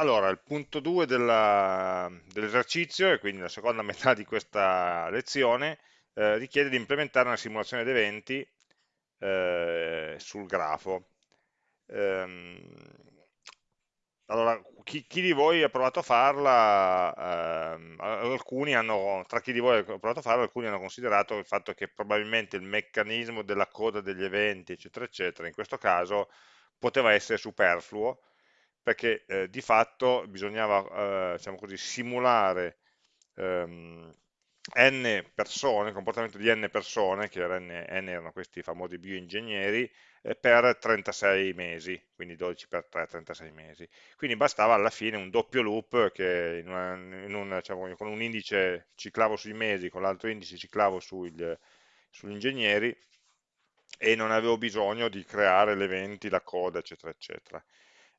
Allora, il punto 2 dell'esercizio, e quindi la seconda metà di questa lezione, eh, richiede di implementare una simulazione di eventi eh, sul grafo. Ehm, allora, chi, chi, di voi ha provato a farla, ehm, alcuni hanno, tra chi di voi ha provato a farla, alcuni hanno considerato il fatto che probabilmente il meccanismo della coda degli eventi, eccetera, eccetera, in questo caso poteva essere superfluo, perché eh, di fatto bisognava eh, diciamo così, simulare ehm, n persone, il comportamento di n persone, che n, n erano questi famosi bioingegneri, eh, per 36 mesi, quindi 12 per 3, 36 mesi. Quindi bastava alla fine un doppio loop che in una, in una, diciamo, con un indice ciclavo sui mesi, con l'altro indice ciclavo sugli, sugli ingegneri e non avevo bisogno di creare le eventi, la coda, eccetera, eccetera.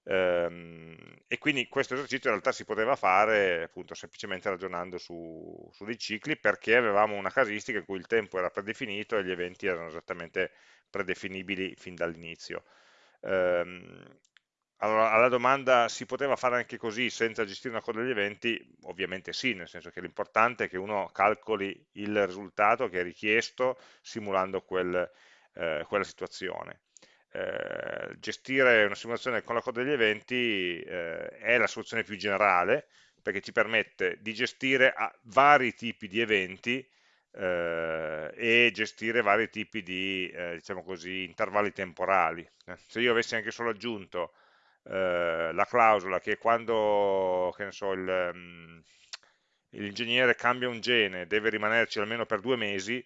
Ehm, e quindi questo esercizio in realtà si poteva fare appunto semplicemente ragionando su, su, dei cicli perché avevamo una casistica in cui il tempo era predefinito e gli eventi erano esattamente predefinibili fin dall'inizio. Ehm, allora, alla domanda si poteva fare anche così senza gestire una coda degli eventi? Ovviamente sì, nel senso che l'importante è che uno calcoli il risultato che è richiesto simulando quel, eh, quella situazione eh, gestire una simulazione con la coda degli eventi eh, è la soluzione più generale perché ci permette di gestire vari tipi di eventi eh, e gestire vari tipi di eh, diciamo così, intervalli temporali. Se io avessi anche solo aggiunto eh, la clausola che quando che so, mm, l'ingegnere cambia un gene deve rimanerci almeno per due mesi,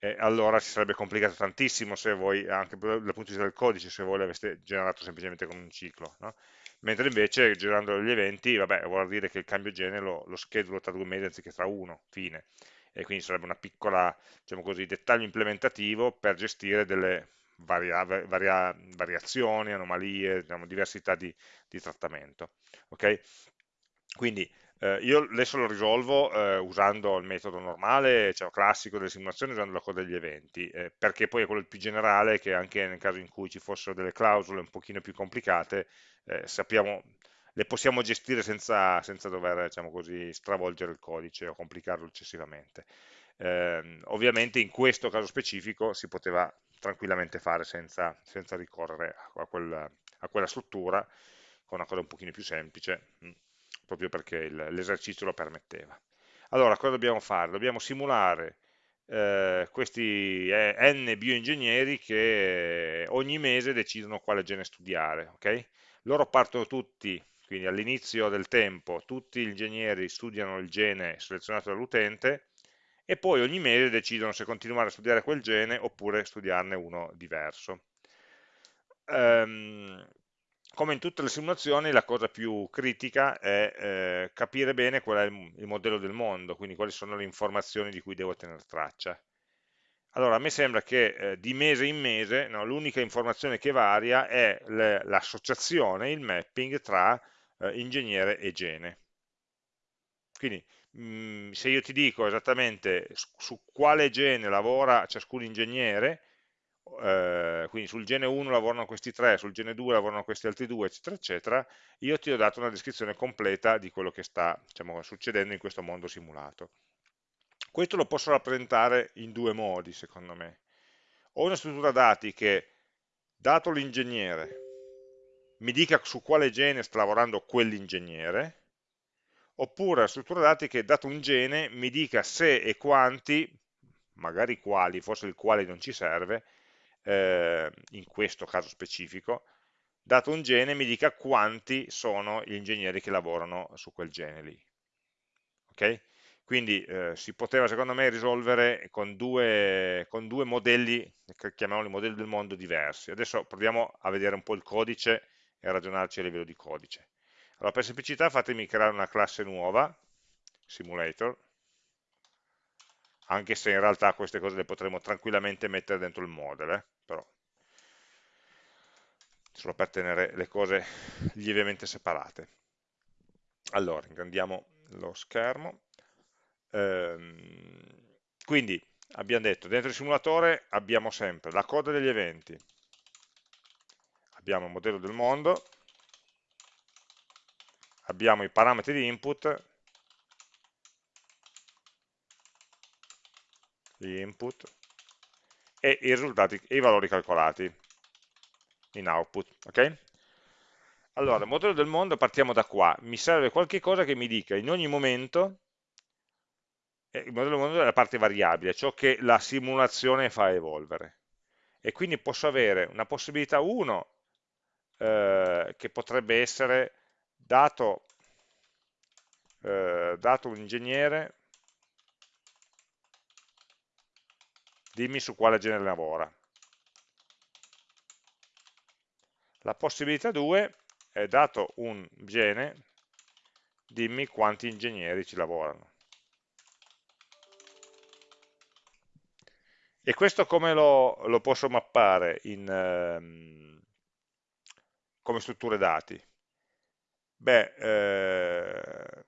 eh, allora si sarebbe complicato tantissimo se voi, anche dal punto di vista del codice, se voi l'aveste generato semplicemente con un ciclo. No? Mentre invece generando gli eventi, vabbè, vuol dire che il cambio gene lo, lo schedulo tra due mesi anziché tra uno, fine. E quindi sarebbe una piccola, diciamo così, dettaglio implementativo per gestire delle varia, varia, variazioni, anomalie, diciamo, diversità di, di trattamento. Okay? Quindi eh, io adesso lo risolvo eh, usando il metodo normale, cioè classico delle simulazioni, usando la coda degli eventi, eh, perché poi è quello più generale che anche nel caso in cui ci fossero delle clausole un pochino più complicate, eh, sappiamo, le possiamo gestire senza, senza dover diciamo così, stravolgere il codice o complicarlo eccessivamente. Ehm, ovviamente in questo caso specifico si poteva tranquillamente fare senza, senza ricorrere a, quel, a quella struttura, con una cosa un pochino più semplice. Proprio perché l'esercizio lo permetteva. Allora, cosa dobbiamo fare? Dobbiamo simulare eh, questi eh, n bioingegneri che ogni mese decidono quale gene studiare. Okay? Loro partono tutti, quindi all'inizio del tempo, tutti gli ingegneri studiano il gene selezionato dall'utente e poi ogni mese decidono se continuare a studiare quel gene oppure studiarne uno diverso. Um, come in tutte le simulazioni la cosa più critica è eh, capire bene qual è il, il, modello del mondo, quindi quali sono le informazioni di cui devo tenere traccia. Allora, a me sembra che eh, di mese in mese no, l'unica informazione che varia è l'associazione, il mapping tra eh, ingegnere e gene. Quindi mh, mm, se io ti dico esattamente su, su quale gene lavora ciascun ingegnere, eh, quindi sul gene 1 lavorano questi tre, sul gene 2 lavorano questi altri due, eccetera, eccetera, io ti ho dato una descrizione completa di quello che sta diciamo, succedendo in questo mondo simulato. Questo lo posso rappresentare in due modi, secondo me. Ho una struttura dati che, dato l'ingegnere, mi dica su quale gene sta lavorando quell'ingegnere, oppure la struttura dati che, dato un gene, mi dica se e quanti, magari quali, forse il quale non ci serve, eh, in questo caso specifico, dato un gene mi dica quanti sono gli ingegneri che lavorano su quel gene lì. Okay? Quindi eh, si poteva secondo me risolvere con due, con due modelli, chiamiamoli modelli del mondo diversi. Adesso proviamo a vedere un po' il codice e a ragionarci a livello di codice. Allora per semplicità fatemi creare una classe nuova, simulator, anche se in realtà queste cose le potremmo tranquillamente mettere dentro il model, eh? Però solo per tenere le cose lievemente separate. Allora, ingrandiamo lo schermo. Ehm, quindi abbiamo detto, dentro il simulatore abbiamo sempre la coda degli eventi, abbiamo il modello del mondo, abbiamo i parametri di input, gli input, e i risultati e i valori calcolati in output. ok? Allora, modello del mondo, partiamo da qua. Mi serve qualche cosa che mi dica in ogni momento, eh, il modello del mondo è la parte variabile, ciò che la simulazione fa evolvere. E quindi posso avere una possibilità 1, eh, che potrebbe essere dato, eh, dato un ingegnere, dimmi su quale genere lavora. La possibilità 2 è dato un gene, dimmi quanti ingegneri ci lavorano. E questo come lo, lo posso mappare in, ehm, come strutture dati? Beh, eh,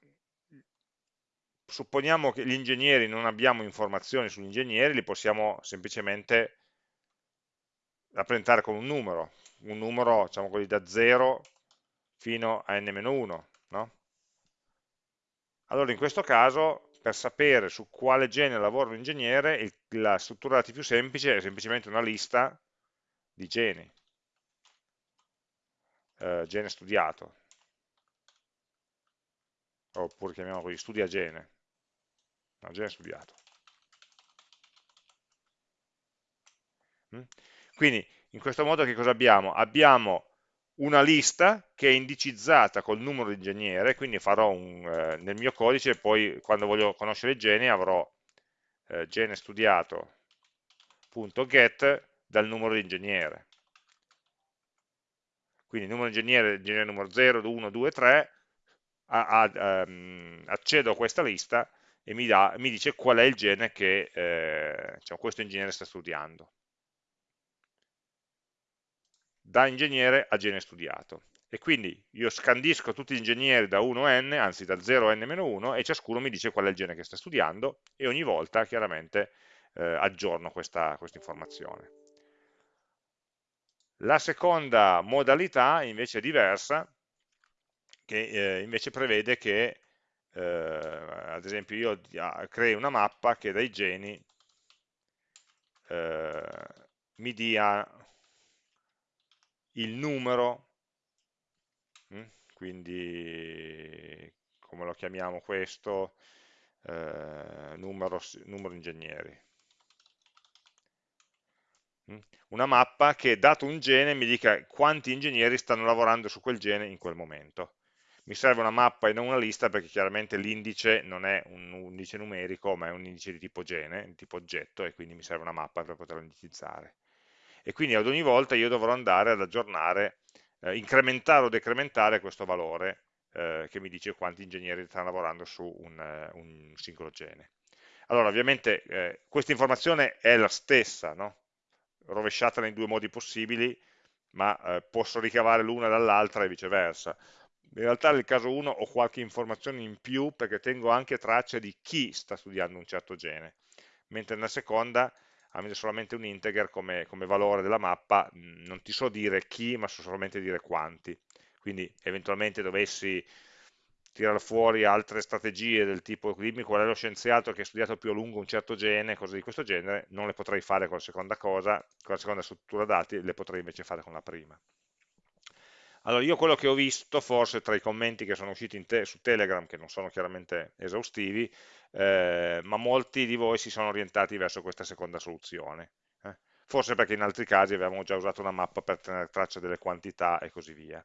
supponiamo che gli ingegneri non abbiamo informazioni sugli ingegneri, li possiamo semplicemente rappresentare con un numero, un numero diciamo così, da 0 fino a n-1, no? Allora in questo caso, per sapere su quale genere lavora un ingegnere, la struttura dati più semplice è semplicemente una lista di geni, eh, gene studiato, oppure chiamiamolo così, studia gene, no, gene studiato. Mm? Quindi in questo modo che cosa abbiamo? Abbiamo una lista che è indicizzata col numero di ingegnere, quindi farò un, eh, nel mio codice, poi quando voglio conoscere il gene avrò eh, gene studiato.get dal numero di ingegnere. Quindi numero di ingegnere, ingegnere numero 0, 1, 2, 3, a, a, um, accedo a questa lista e mi, dà, mi, dice qual è il gene che eh, diciamo, questo ingegnere sta studiando da ingegnere a gene studiato. E quindi io scandisco tutti gli ingegneri da 1 a n, anzi da 0 a n-1, e ciascuno mi dice qual è il gene che sta studiando, e ogni volta chiaramente eh, aggiorno questa, questa informazione. La seconda modalità invece è diversa, che eh, invece prevede che, eh, ad esempio, io crei una mappa che dai geni eh, mi dia il numero, mm, quindi come lo chiamiamo questo, eh, numero, numero ingegneri. Mm, una mappa che dato un gene mi dica quanti ingegneri stanno lavorando su quel gene in quel momento. Mi serve una mappa e non una lista perché chiaramente l'indice non è un indice numerico ma è un indice di tipo gene, di tipo oggetto e quindi mi serve una mappa per poterlo indicizzare e quindi ad ogni volta io dovrò andare ad aggiornare, eh, incrementare o decrementare questo valore eh, che mi dice quanti ingegneri stanno lavorando su un, uh, un singolo gene. Allora, ovviamente eh, questa informazione è la stessa, no? rovesciata nei due modi possibili, ma eh, posso ricavare l'una dall'altra e viceversa. In realtà nel caso 1 ho qualche informazione in più perché tengo anche traccia di chi sta studiando un certo gene, mentre nella seconda avendo solamente un integer come, come valore della mappa, non ti so dire chi, ma so solamente dire quanti. Quindi eventualmente dovessi tirare fuori altre strategie del tipo dimmi qual è lo scienziato che ha studiato più a lungo un certo gene, cose di questo genere, non le potrei fare con la seconda cosa, con la seconda struttura dati, le potrei invece fare con la prima. Allora, io quello che ho visto, forse tra i commenti che sono usciti te su Telegram, che non sono chiaramente esaustivi, eh, ma molti di voi si sono orientati verso questa seconda soluzione. Eh? Forse perché in altri casi avevamo già usato una mappa per tenere traccia delle quantità e così via.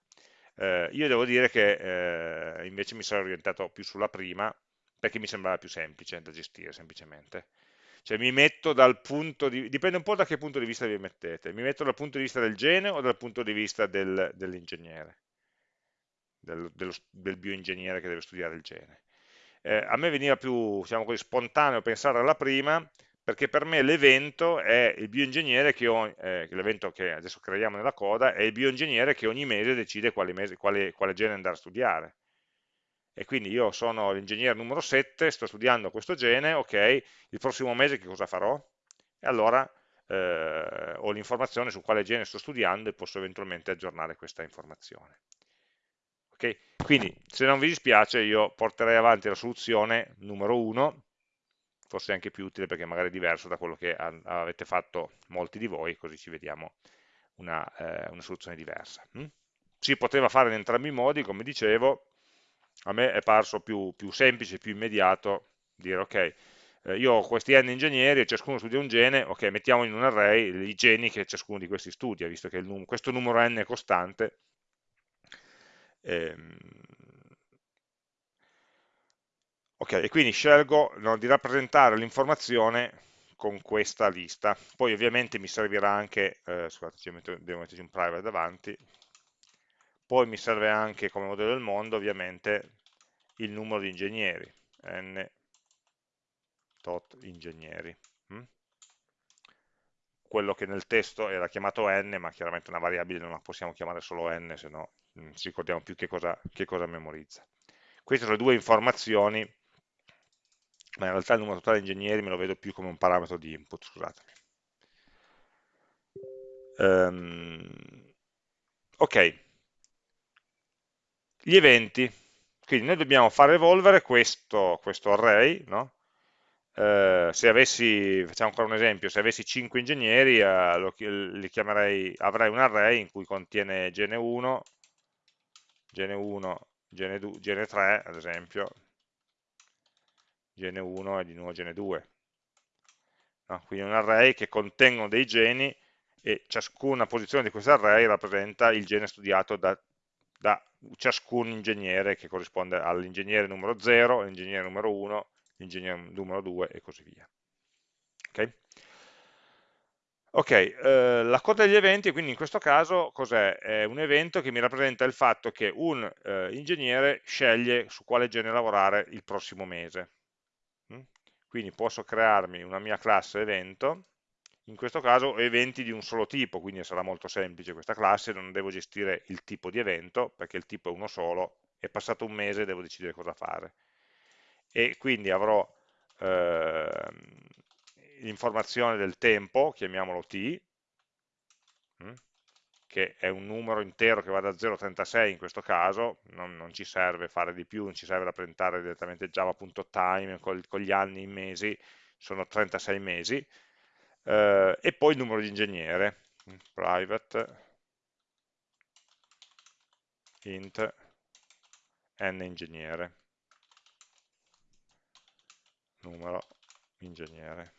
Eh, io devo dire che eh, invece mi sono orientato più sulla prima, perché mi sembrava più semplice da gestire semplicemente. Cioè mi metto dal punto di dipende un po' da che punto di vista vi mettete, mi metto dal punto di vista del gene o dal punto di vista del, dell'ingegnere, del, del bioingegnere che deve studiare il gene. Eh, a me veniva più diciamo così, spontaneo pensare alla prima, perché per me l'evento è il bioingegnere che, eh, l'evento che adesso creiamo nella coda, è il bioingegnere che ogni mese decide quale, mese, quale, quale gene andare a studiare e quindi io sono l'ingegnere numero 7, sto studiando questo gene, ok, il prossimo mese che cosa farò? E allora eh, ho l'informazione su quale gene sto studiando e posso eventualmente aggiornare questa informazione. Okay? Quindi se non vi dispiace io porterei avanti la soluzione numero 1, forse anche più utile perché magari è diverso da quello che avete fatto molti di voi, così ci vediamo una, eh, una soluzione diversa. Hm? Si poteva fare in entrambi i modi, come dicevo, a me è parso più, più semplice, più immediato dire ok, eh, io ho questi n ingegneri e ciascuno studia un gene, ok, mettiamo in un array i geni che ciascuno di questi studia, visto che num questo numero n è costante. Ehm, ok, e quindi scelgo no, di rappresentare l'informazione con questa lista. Poi ovviamente mi servirà anche, eh, scusate, devo metterci un private davanti, poi mi serve anche come modello del mondo ovviamente il numero di ingegneri, n tot ingegneri. Hm? Quello che nel testo era chiamato n, ma chiaramente una variabile non la possiamo chiamare solo n, se no non ci ricordiamo più che cosa, che cosa memorizza. Queste sono le due informazioni, ma in realtà il numero totale di ingegneri me lo vedo più come un parametro di input, scusatemi. Um, ok, gli eventi, quindi noi dobbiamo far evolvere questo, questo array, no? eh, se avessi, facciamo ancora un esempio, se avessi 5 ingegneri, eh, lo, chiamerei, avrei un array in cui contiene gene 1, gene 1, gene, 2, gene 3, ad esempio, gene 1 e di nuovo gene 2. No? Quindi un array che contengono dei geni e ciascuna posizione di questo array rappresenta il gene studiato da, da ciascun ingegnere che corrisponde all'ingegnere numero 0, all'ingegnere numero 1, l'ingegnere numero 2 e così via. Ok, okay eh, la coda degli eventi, quindi in questo caso cos'è? È un evento che mi rappresenta il fatto che un eh, ingegnere sceglie su quale genere lavorare il prossimo mese. Mm? Quindi posso crearmi una mia classe evento, in questo caso eventi di un solo tipo, quindi sarà molto semplice questa classe, non devo gestire il tipo di evento, perché il tipo è uno solo, è passato un mese e devo decidere cosa fare. E quindi avrò eh, l'informazione del tempo, chiamiamolo t, hm, che è un numero intero che va da 0 a 36 in questo caso, non, non, ci serve fare di più, non ci serve rappresentare direttamente java.time con, con, gli anni in mesi, sono 36 mesi, eh, e poi il numero di ingegnere, private int n ingegnere. Numero ingegnere.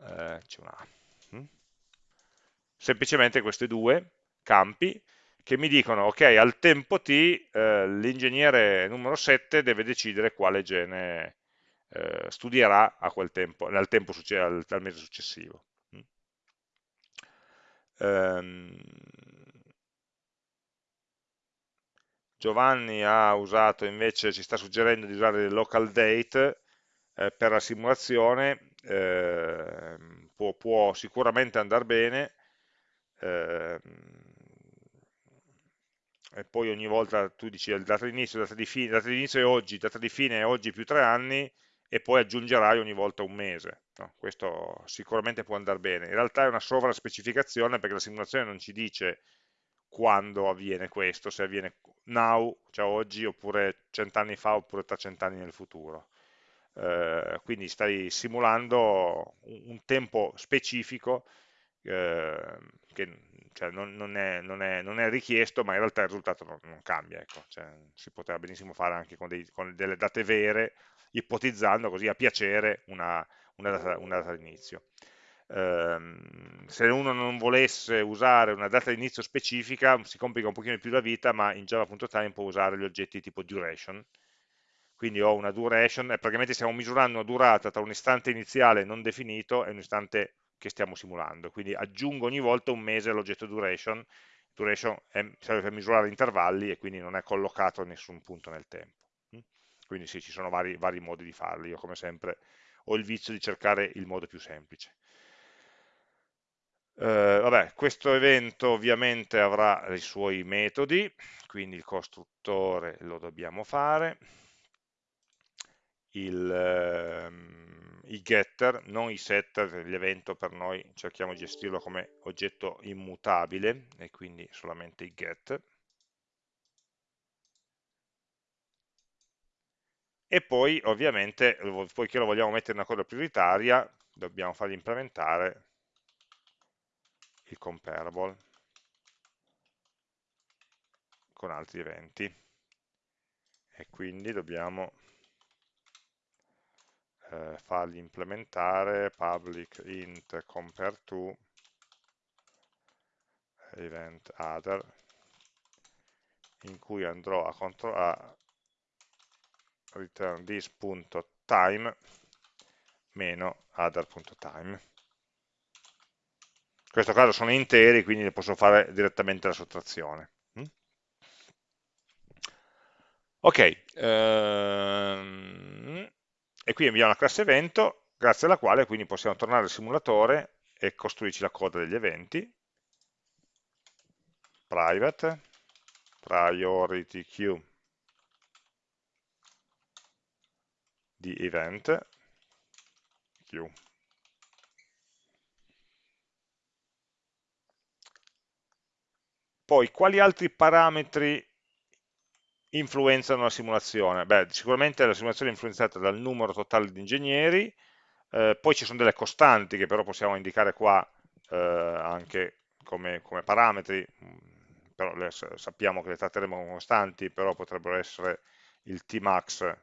Eh, c'è una A. Mm? semplicemente questi due campi che mi dicono ok al tempo t eh, l'ingegnere numero 7 deve decidere quale gene eh, studierà a quel tempo, al, tempo al, al mese successivo mm? ehm, Giovanni ha usato invece, ci sta suggerendo di usare il local date eh, per la simulazione, eh, può, può, sicuramente andare bene, eh, e poi ogni volta tu dici data di inizio, data di fine, data di inizio è oggi, data di fine è oggi più tre anni, e poi aggiungerai ogni volta un mese. No, questo sicuramente può andare bene. In realtà è una sovraspecificazione perché la simulazione non ci dice quando avviene questo, se avviene now, cioè oggi, oppure cent'anni fa, oppure tra cent'anni nel futuro. Eh, quindi stai simulando un, un tempo specifico eh, che cioè, non, non, è, non, è, non, è, richiesto, ma in realtà il risultato non, cambia. Ecco. Cioè, si poteva benissimo fare anche con, dei, con, delle date vere, ipotizzando così a piacere una, una data, una data d'inizio ehm, se uno non volesse usare una data di inizio specifica si complica un pochino più la vita ma in java.time può usare gli oggetti tipo duration quindi ho una duration e praticamente stiamo misurando una durata tra un istante iniziale non definito e un istante che stiamo simulando. Quindi aggiungo ogni volta un mese all'oggetto duration. Duration è, serve per misurare intervalli e quindi non è collocato a nessun punto nel tempo. Quindi sì, ci sono vari, vari modi di farli. Io come sempre ho il vizio di cercare il modo più semplice. Eh, vabbè, questo evento ovviamente avrà i suoi metodi, quindi il costruttore lo dobbiamo fare. Il, ehm, i getter, non i setter, l'evento per noi cerchiamo di gestirlo come oggetto immutabile e quindi solamente i get. E poi ovviamente, poiché lo vogliamo mettere in una coda prioritaria, dobbiamo fargli implementare il comparable con altri eventi e quindi dobbiamo eh, fargli implementare public int compare to event other in cui andrò a, a return this.time meno other.time in questo caso sono interi quindi ne posso fare direttamente la sottrazione hm? ok ehm, e qui abbiamo una classe evento grazie alla quale quindi possiamo tornare al simulatore e costruirci la coda degli eventi. Private priority queue di event queue. Poi quali altri parametri influenzano la simulazione? Beh, sicuramente la simulazione è influenzata dal numero totale di ingegneri, eh, poi ci sono delle costanti che però possiamo indicare qua eh, anche come, come, parametri, mm, però le, sappiamo che le tratteremo come costanti, però potrebbero essere il Tmax,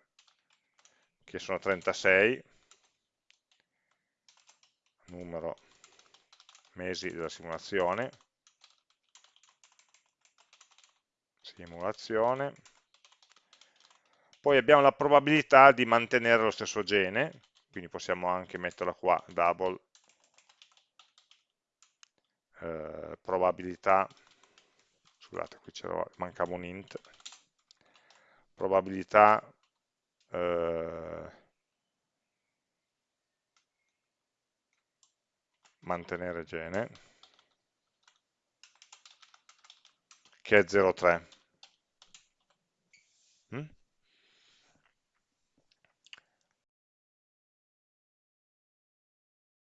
che sono 36, numero mesi della simulazione, simulazione, poi abbiamo la probabilità di mantenere lo stesso gene, quindi possiamo anche metterla qua, double, eh, probabilità, scusate qui mancava un int, probabilità eh, mantenere gene, che è 0,3.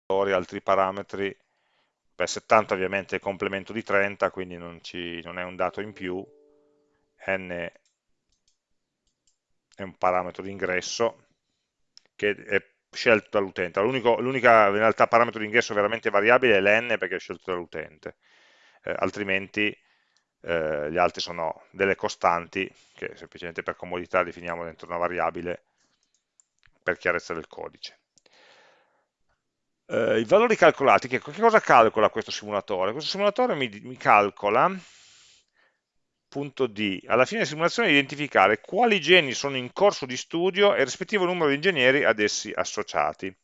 Altri parametri, beh 70 ovviamente è complemento di 30, quindi non, ci, non è un dato in più, n è un parametro di ingresso che è scelto dall'utente. L'unica in realtà parametro di ingresso veramente variabile è l'n perché è scelto dall'utente, eh, altrimenti eh, gli altri sono delle costanti che semplicemente per comodità definiamo dentro una variabile per chiarezza del codice. Eh, I valori calcolati, che, che, cosa calcola questo simulatore? Questo simulatore mi, mi calcola punto D, alla fine della simulazione identificare quali geni sono in corso di studio e il rispettivo numero di ingegneri ad essi associati.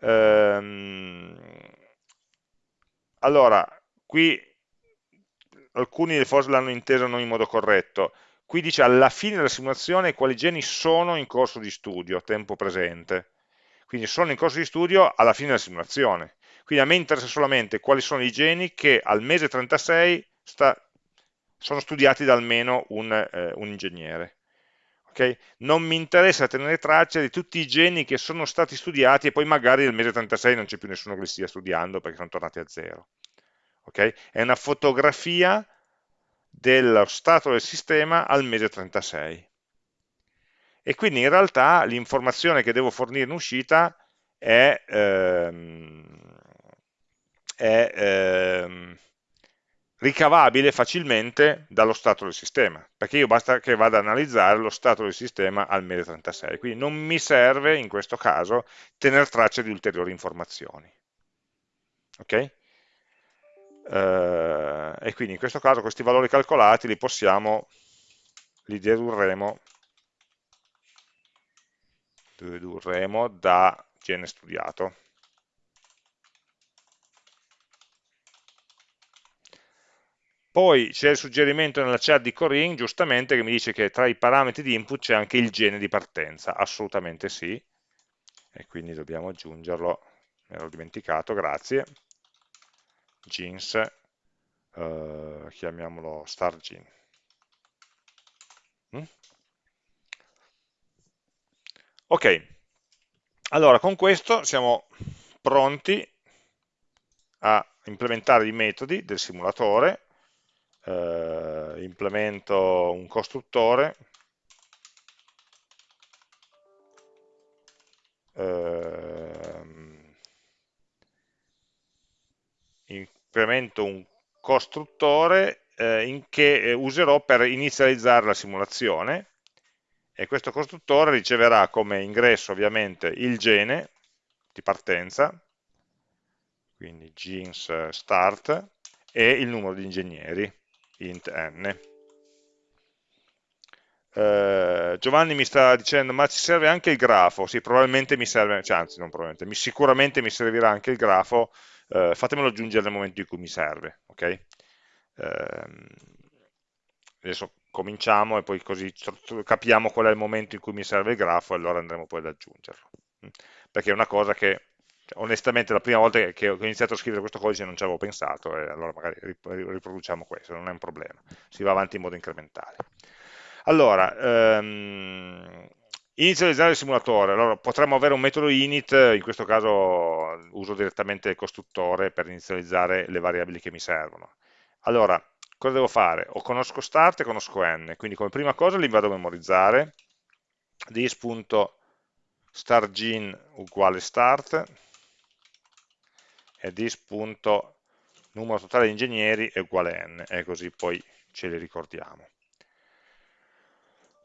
Ehm, allora, qui alcuni forse l'hanno inteso non in modo corretto, qui dice alla fine della simulazione quali geni sono in corso di studio, tempo presente, quindi sono in corso di studio alla fine della simulazione, quindi a me interessa solamente quali sono i geni che al mese 36 sta, sono studiati da almeno un, eh, un ingegnere. Okay? Non mi interessa tenere traccia di tutti i geni che sono stati studiati e poi magari nel mese 36 non c'è più nessuno che li stia studiando perché sono tornati a zero. Okay? È una fotografia dello stato del sistema al mese 36. E quindi in realtà l'informazione che devo fornire in uscita è, ehm, è ehm, ricavabile facilmente dallo stato del sistema, perché io basta che vada ad analizzare lo stato del sistema al mese 36, quindi non mi serve in questo caso tenere traccia di ulteriori informazioni. Ok? Uh, e quindi in questo caso questi valori calcolati li possiamo, li dedurremo, dedurremo da gene studiato. Poi c'è il suggerimento nella chat di Corinne, giustamente, che mi dice che tra i parametri di input c'è anche il gene di partenza. Assolutamente sì. E quindi dobbiamo aggiungerlo, mi ero dimenticato, grazie. Genes, eh, chiamiamolo star gene. Mm? Ok, allora con questo siamo pronti a implementare i metodi del simulatore, eh, implemento un costruttore, eh, implemento un costruttore eh, che eh, userò per inizializzare la simulazione e questo costruttore riceverà come ingresso ovviamente il gene di partenza, quindi genes start, e il numero di ingegneri, int n. Eh, Giovanni mi sta dicendo, ma ci serve anche il grafo? Sì, probabilmente mi serve, cioè, anzi non probabilmente, mi, sicuramente mi servirà anche il grafo, eh, fatemelo aggiungere nel momento in cui mi serve, ok? Eh, adesso cominciamo e poi così capiamo qual è il momento in cui mi serve il grafo e allora andremo poi ad aggiungerlo. Mm. Perché è una cosa che cioè, onestamente la prima volta che ho iniziato a scrivere questo codice non ci avevo pensato e allora magari riproduciamo questo, non è un problema, si va avanti in modo incrementale. Allora, ehm, inizializzare il simulatore, allora potremmo avere un metodo init, in questo caso uso direttamente il costruttore per inizializzare le variabili che mi servono. Allora, cosa devo fare? O conosco start e conosco n, quindi come prima cosa li vado a memorizzare, dis.startGene uguale start, e dis.numero totale di ingegneri è uguale n, e così poi ce li ricordiamo.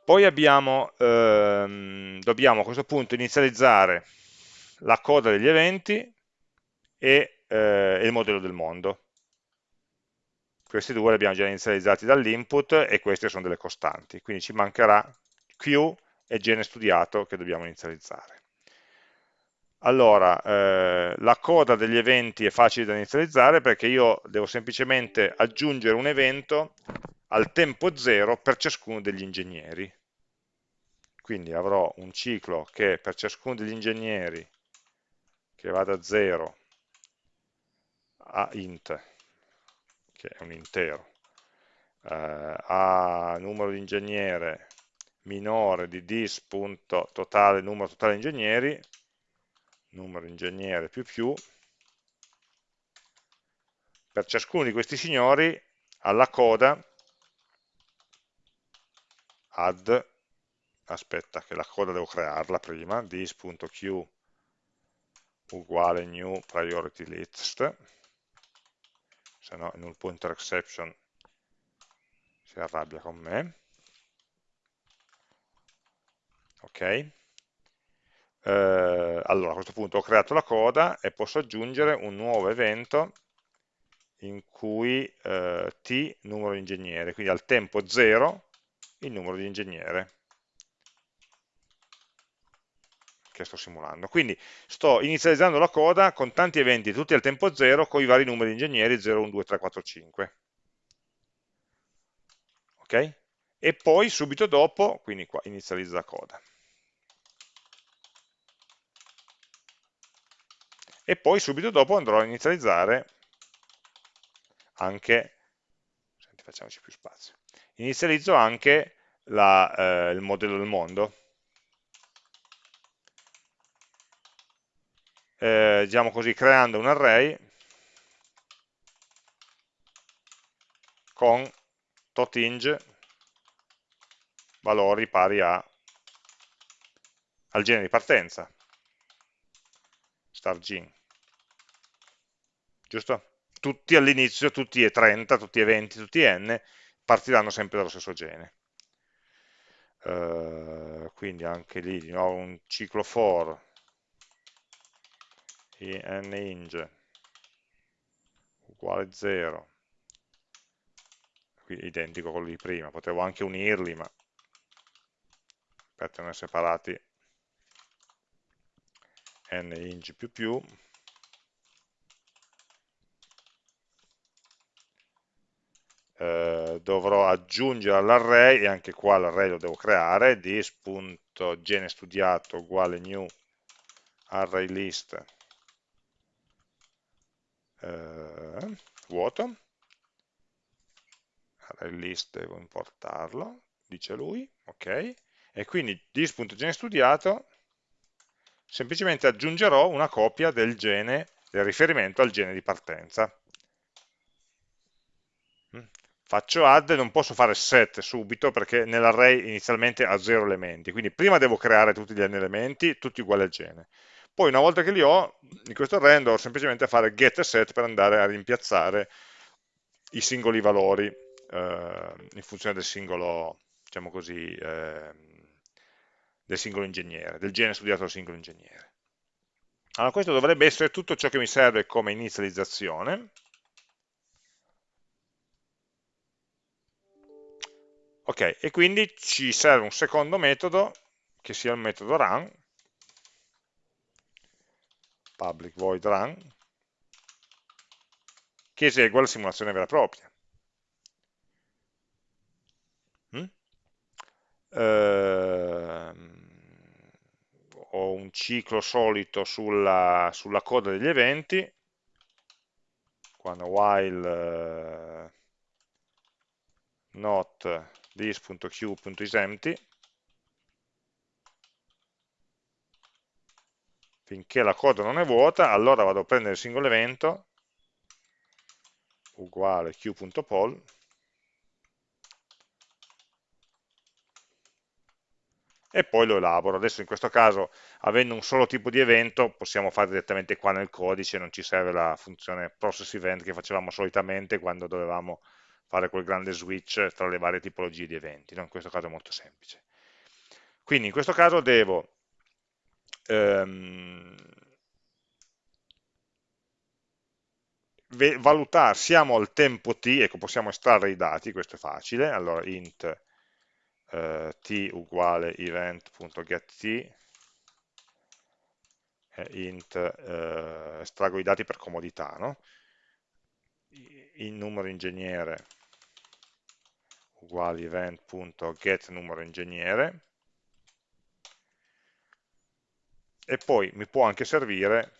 Poi abbiamo, ehm, dobbiamo a questo punto inizializzare la coda degli eventi e eh, il modello del mondo. Questi due li abbiamo già inizializzati dall'input e queste sono delle costanti, quindi ci mancherà Q e gene studiato che dobbiamo inizializzare. Allora, eh, la coda degli eventi è facile da inizializzare perché io devo semplicemente aggiungere un evento al tempo zero per ciascuno degli ingegneri. Quindi avrò un ciclo che per ciascuno degli ingegneri che va da 0 a int, che è un intero, eh, a numero di ingegnere minore di dis.totale numero totale ingegneri, numero ingegnere più più, per ciascuno di questi signori alla coda add, aspetta che la coda devo crearla prima, this.q uguale new priority list, se no null pointer exception si arrabbia con me. Ok? eh, allora a questo punto ho creato la coda e posso aggiungere un nuovo evento in cui eh, t numero di ingegnere, quindi al tempo 0 il numero di ingegnere che sto simulando. Quindi sto inizializzando la coda con tanti eventi, tutti al tempo 0, con i vari numeri ingegneri 0, 1, 2, 3, 4, 5. Ok? E poi subito dopo, quindi qua inizializza la coda. e poi subito dopo andrò a inizializzare anche, senti, facciamoci più spazio, inizializzo anche la, eh, il modello del mondo. Eh, diciamo così, creando un array con totinge valori pari a, al genere di partenza, stargene giusto? Tutti all'inizio, tutti e 30, tutti e 20, tutti e n, partiranno sempre dallo stesso gene. Uh, quindi anche lì di nuovo un ciclo for inInge uguale 0 qui identico a quello di prima. Potevo anche unirli ma per tenere separati. Ninge più più. Eh, dovrò aggiungere all'array, e anche qua l'array lo devo creare, dis.gene studiato uguale new array list eh, vuoto, array list devo importarlo, dice lui, ok, e quindi dis.gene studiato semplicemente aggiungerò una copia del gene, del riferimento al gene di partenza. Mm. Faccio add non posso fare set subito perché nell'array inizialmente ha 0 elementi, quindi prima devo creare tutti gli n elementi, tutti uguali al gene. Poi una volta che li ho, in questo array andrò semplicemente a fare get e set per andare a rimpiazzare i singoli valori eh, in funzione del singolo, diciamo così, eh, del singolo ingegnere, del gene studiato dal singolo ingegnere. Allora questo dovrebbe essere tutto ciò che mi serve come inizializzazione. Ok, e quindi ci serve un secondo metodo, che sia il metodo run, public void run, che esegua la simulazione vera e propria. Mm? Eh, ho un ciclo solito sulla, sulla coda degli eventi, quando while uh, not this.q.isEmpty finché la coda non è vuota, allora vado a prendere il singolo evento, uguale q.poll, e poi lo elaboro. Adesso in questo caso, avendo un solo tipo di evento, possiamo fare direttamente qua nel codice, non ci serve la funzione process event che facevamo solitamente quando dovevamo fare quel grande switch tra le varie tipologie di eventi. No? In questo caso è molto semplice. Quindi in questo caso devo ehm, valutare, siamo al tempo t, ecco possiamo estrarre i dati, questo è facile, allora int eh, t uguale event.getT e int eh, estraggo i dati per comodità, no? il numero ingegnere uguale event.get numero ingegnere e poi mi può anche servire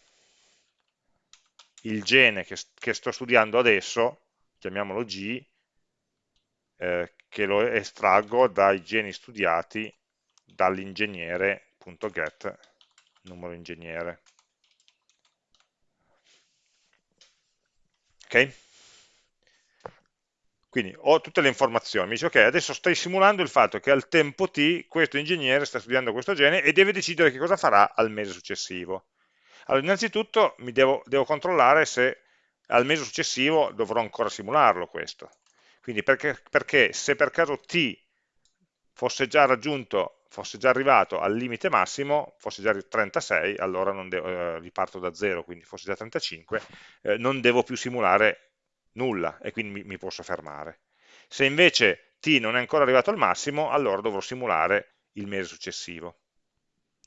il gene che, che sto studiando adesso, chiamiamolo G, eh, che lo estraggo dai geni studiati dall'ingegnere.get numero ingegnere. Ok? Quindi ho tutte le informazioni, mi dice ok, adesso stai simulando il fatto che al tempo t questo ingegnere sta studiando questo gene e deve decidere che cosa farà al mese successivo. Allora, innanzitutto mi devo, devo controllare se al mese successivo dovrò ancora simularlo questo. Quindi perché, perché se per caso t fosse già raggiunto, fosse già arrivato al limite massimo, fosse già 36, allora devo, eh, riparto da 0, quindi fosse già 35, eh, non devo più simulare nulla e quindi mi, mi posso fermare. Se invece t non è ancora arrivato al massimo, allora dovrò simulare il mese successivo.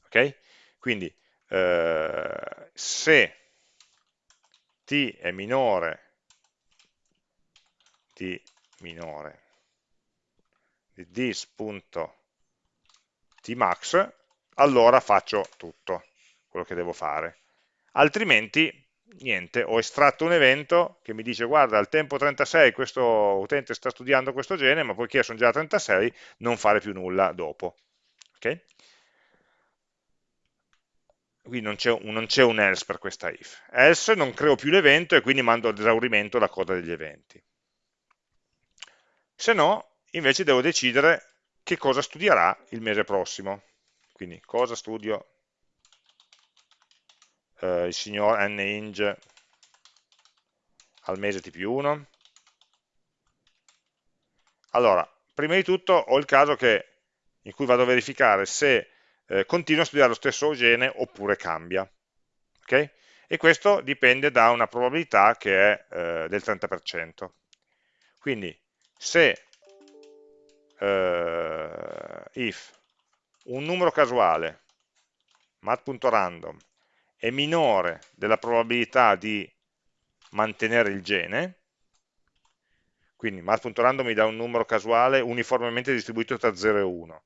Ok? Quindi eh, se t è minore di minore di this.tmax, allora faccio tutto quello che devo fare. Altrimenti niente, ho estratto un evento che mi dice guarda al tempo 36 questo utente sta studiando questo gene, ma poiché sono già a 36 non fare più nulla dopo. Okay? Quindi non c'è un, un else per questa if. Else non creo più l'evento e quindi mando ad esaurimento la coda degli eventi. Se no, invece devo decidere che cosa studierà il mese prossimo. Quindi cosa studio eh, il signor ninge al mese t più 1. Allora, prima di tutto ho il caso che, in cui vado a verificare se eh, continua a studiare lo stesso gene oppure cambia. Okay? E questo dipende da una probabilità che è eh, del 30%. Quindi se eh, if un numero casuale mat.random è minore della probabilità di mantenere il gene, quindi mat.random mi dà un numero casuale uniformemente distribuito tra 0 e 1.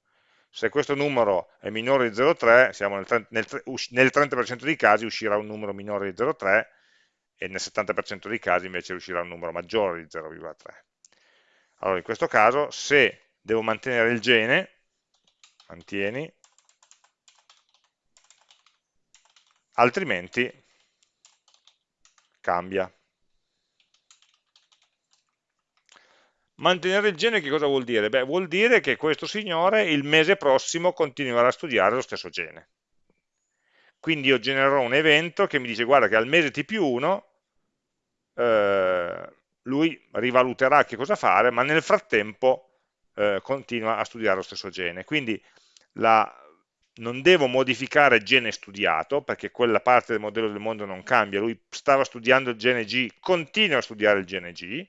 Se questo numero è minore di 0,3, siamo nel 30%, nel 30 dei casi uscirà un numero minore di 0,3 e nel 70% dei casi invece uscirà un numero maggiore di 0,3. Allora in questo caso se devo mantenere il gene, mantieni, altrimenti cambia. Mantenere il gene che cosa vuol dire? Beh, vuol dire che questo signore il mese prossimo continuerà a studiare lo stesso gene. Quindi io genererò un evento che mi dice guarda che al mese T più 1 eh, lui rivaluterà che cosa fare, ma nel frattempo eh, continua a studiare lo stesso gene. Quindi la, non devo modificare gene studiato, perché quella parte del modello del mondo non cambia, lui stava studiando il gene G, continua a studiare il gene G,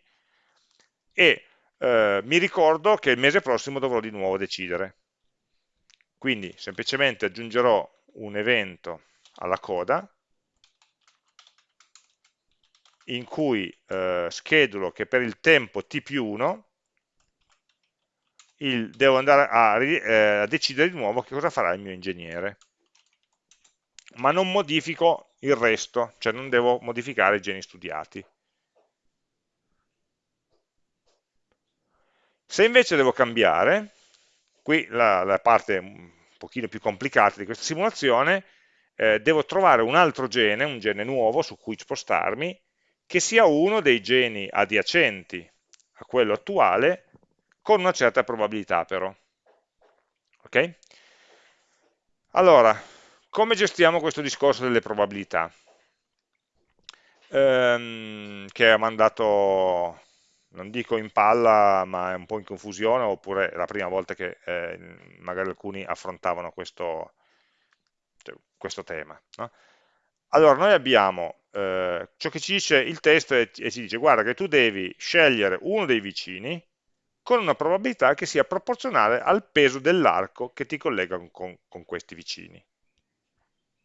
e eh, mi ricordo che il mese prossimo dovrò di nuovo decidere. Quindi semplicemente aggiungerò un evento alla coda in cui eh, schedulo che per il tempo t più 1 il, devo andare a, eh, a, decidere di nuovo che cosa farà il mio ingegnere. Ma non modifico il resto, cioè non devo modificare i geni studiati. Se invece devo cambiare, qui la, la parte un pochino più complicata di questa simulazione, eh, devo trovare un altro gene, un gene nuovo su cui spostarmi, che sia uno dei geni adiacenti a quello attuale, con una certa probabilità però. Ok? Allora, come gestiamo questo discorso delle probabilità? Ehm, che ha mandato non dico in palla, ma è un po' in confusione, oppure è la prima volta che eh, magari alcuni affrontavano questo, cioè, questo tema. No? Allora, noi abbiamo eh, ciò che ci dice il testo e ci dice, guarda che tu devi scegliere uno dei vicini con una probabilità che sia proporzionale al peso dell'arco che ti collega con, con questi vicini.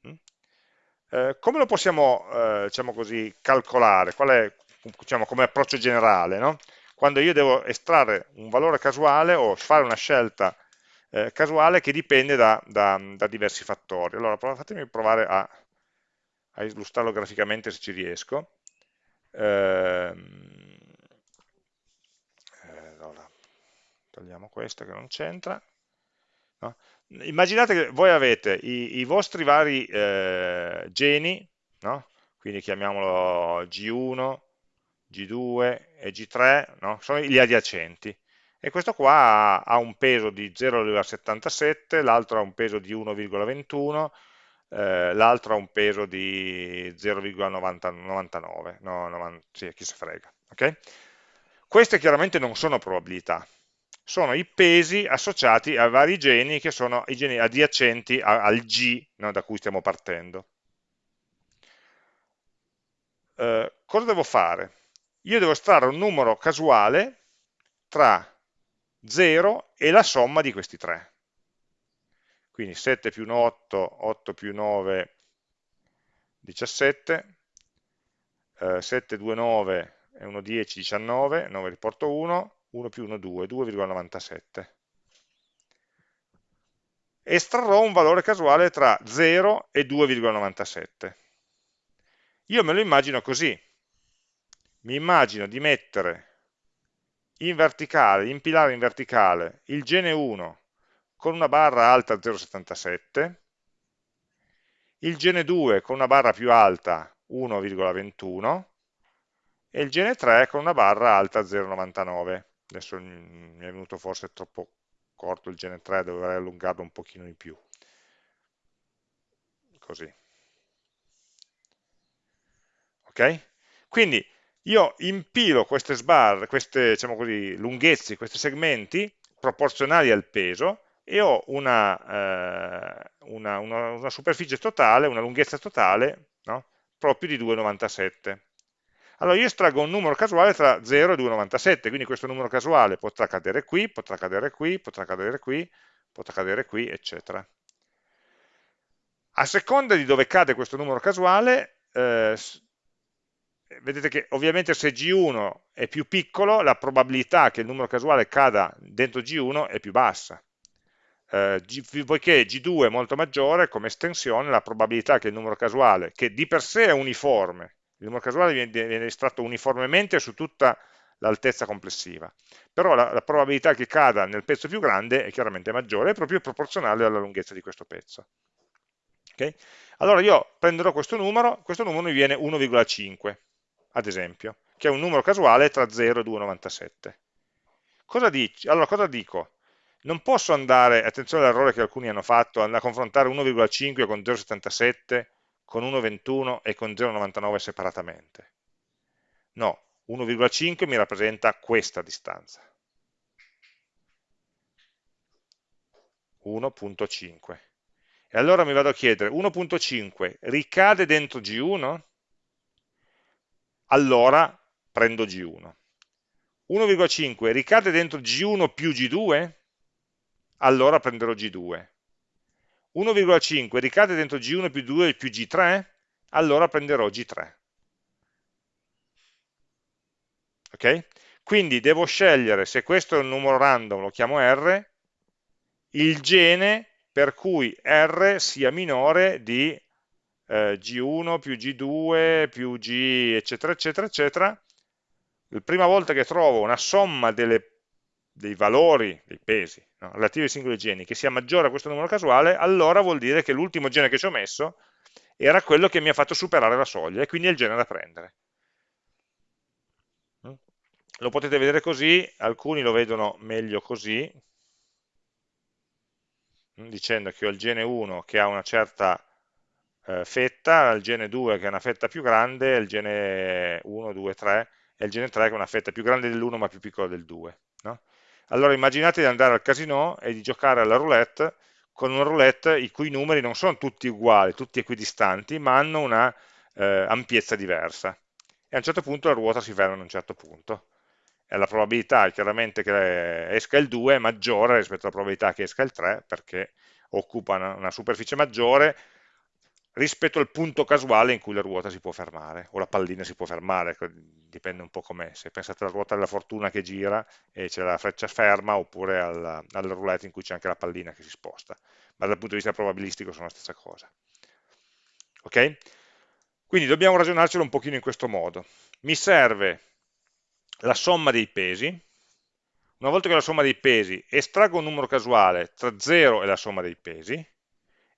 Mm? Eh, come lo possiamo eh, diciamo così, calcolare? Qual è diciamo, come approccio generale, no? quando io devo estrarre un valore casuale o fare una scelta eh, casuale che dipende da, da, da, diversi fattori. Allora fatemi provare a, a, illustrarlo graficamente se ci riesco. Eh, allora, togliamo questo che non c'entra. No? Immaginate che voi avete i, i vostri vari eh, geni, no? quindi chiamiamolo G1, G2 e G3 no? sono gli adiacenti e questo qua ha, un peso di 0,77, l'altro ha un peso di 1,21, eh, l'altro ha un peso di 0,99, no, 90, sì, chi se frega. Okay? Queste chiaramente non sono probabilità, sono i pesi associati a vari geni che sono i geni adiacenti al G no, da cui stiamo partendo. Eh, cosa devo fare? io devo estrarre un numero casuale tra 0 e la somma di questi tre. Quindi 7 più 1 8, 8 più 9 17, eh, 7 2 9 e 1 10 19, 9 riporto 1, 1 più 1 2, 2,97. Estrarrò un valore casuale tra 0 e 2,97. Io me lo immagino così, mi immagino di mettere in verticale, impilare in verticale il gene 1 con una barra alta 0,77, il gene 2 con una barra più alta 1,21 e il gene 3 con una barra alta 0,99. Adesso mi è venuto forse troppo corto il gene 3, dovrei allungarlo un pochino di più. Così. Ok? Quindi io impilo queste sbarre, queste diciamo così, lunghezze, questi segmenti proporzionali al peso e ho una, eh, una, una, una superficie totale, una lunghezza totale no? proprio di 2,97. Allora io estraggo un numero casuale tra 0 e 2,97, quindi questo numero casuale potrà cadere qui, potrà cadere qui, potrà cadere qui, potrà cadere qui, eccetera. A seconda di dove cade questo numero casuale, eh, vedete che ovviamente se G1 è più piccolo, la probabilità che il numero casuale cada dentro G1 è più bassa. Eh, G, poiché G2 è molto maggiore, come estensione, la probabilità che il numero casuale, che di per sé è uniforme, il numero casuale viene, viene estratto uniformemente su tutta l'altezza complessiva, però la, la, probabilità che cada nel pezzo più grande è chiaramente maggiore, è proprio proporzionale alla lunghezza di questo pezzo. Okay? Allora io prenderò questo numero, questo numero mi viene 1,5, ad esempio, che è un numero casuale tra 0 e 2,97. Cosa, allora, cosa dico? Non posso andare, attenzione all'errore che alcuni hanno fatto, a confrontare 1,5 con 0,77, con 1,21 e con 0,99 separatamente. No, 1,5 mi rappresenta questa distanza. 1.5. E allora mi vado a chiedere, 1.5 ricade dentro G1? Allora prendo G1. 1,5 ricade dentro G1 più G2? Allora prenderò G2. 1,5 ricade dentro G1 più 2 più G3? Allora prenderò G3. Ok? Quindi devo scegliere se questo è un numero random, lo chiamo R, il gene per cui R sia minore di eh, G1 più G2 più G eccetera eccetera eccetera la prima volta che trovo una somma delle, dei valori, dei pesi no, relativi ai singoli geni che sia maggiore a questo numero casuale allora vuol dire che l'ultimo gene che ci ho messo era quello che mi ha fatto superare la soglia e quindi è il gene da prendere lo potete vedere così, alcuni lo vedono meglio così, dicendo che ho il gene 1 che ha una certa eh, fetta, il gene 2 che ha una fetta più grande, il gene 1, 2, 3 e il gene 3 che ha una fetta più grande dell'1 ma più piccola del 2. No? Allora immaginate di andare al casino e di giocare alla roulette con una roulette i cui numeri non sono tutti uguali, tutti equidistanti, ma hanno una eh, ampiezza diversa. E a un certo punto la ruota si ferma a un certo punto e la probabilità chiaramente che esca il 2 è maggiore rispetto alla probabilità che esca il 3 perché occupa una, una superficie maggiore rispetto al punto casuale in cui la ruota si può fermare, o la pallina si può fermare, ecco, dipende un po' com'è, se pensate alla ruota della fortuna che gira e c'è la freccia ferma, oppure al, al roulette in cui c'è anche la pallina che si sposta, ma dal punto di vista probabilistico sono la stessa cosa. Ok? Quindi dobbiamo ragionarcelo un pochino in questo modo. Mi serve la somma dei pesi, una volta che ho la somma dei pesi estraggo un numero casuale tra 0 e la somma dei pesi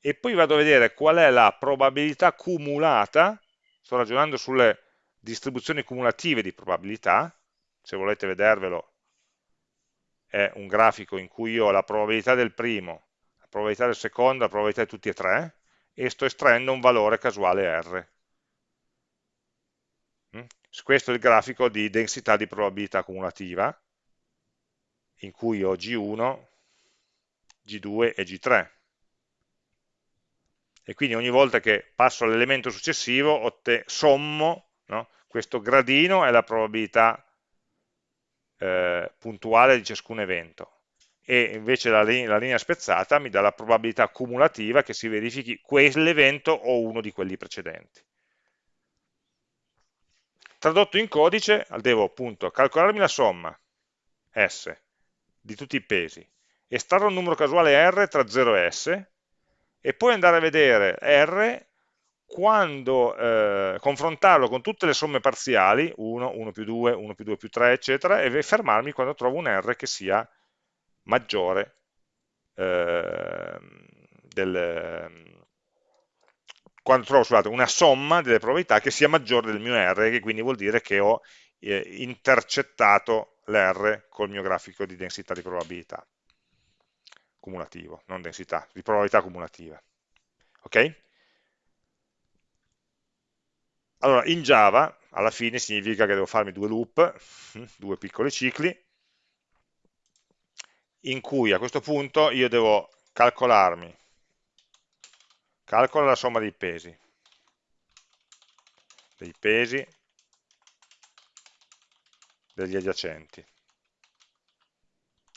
e poi vado a vedere qual è la probabilità cumulata, sto ragionando sulle distribuzioni cumulative di probabilità, se volete vedervelo è un grafico in cui io ho la probabilità del primo, la probabilità del secondo, la probabilità di tutti e tre e sto estraendo un valore casuale R questo è il grafico di densità di probabilità cumulativa, in cui ho G1, G2 e G3. E quindi ogni volta che passo all'elemento successivo sommo no? questo gradino è la probabilità eh, puntuale di ciascun evento e invece la, la linea spezzata mi dà la probabilità cumulativa che si verifichi quell'evento o uno di quelli precedenti. Tradotto in codice, devo appunto calcolarmi la somma S di tutti i pesi, estrarre un numero casuale R tra 0 e S, e poi andare a vedere R quando eh, confrontarlo con tutte le somme parziali, 1, 1 più 2, 1 più 2 più 3, eccetera, e fermarmi quando trovo un R che sia maggiore eh, del, quando trovo scusate, una somma delle probabilità che sia maggiore del mio R, che quindi vuol dire che ho eh, intercettato l'R col mio grafico di densità di probabilità cumulativo, non densità, di probabilità cumulativa. Ok? Allora, in Java, alla fine significa che devo farmi due loop, due piccoli cicli, in cui a questo punto io devo calcolarmi calcola la somma dei pesi, dei pesi degli adiacenti,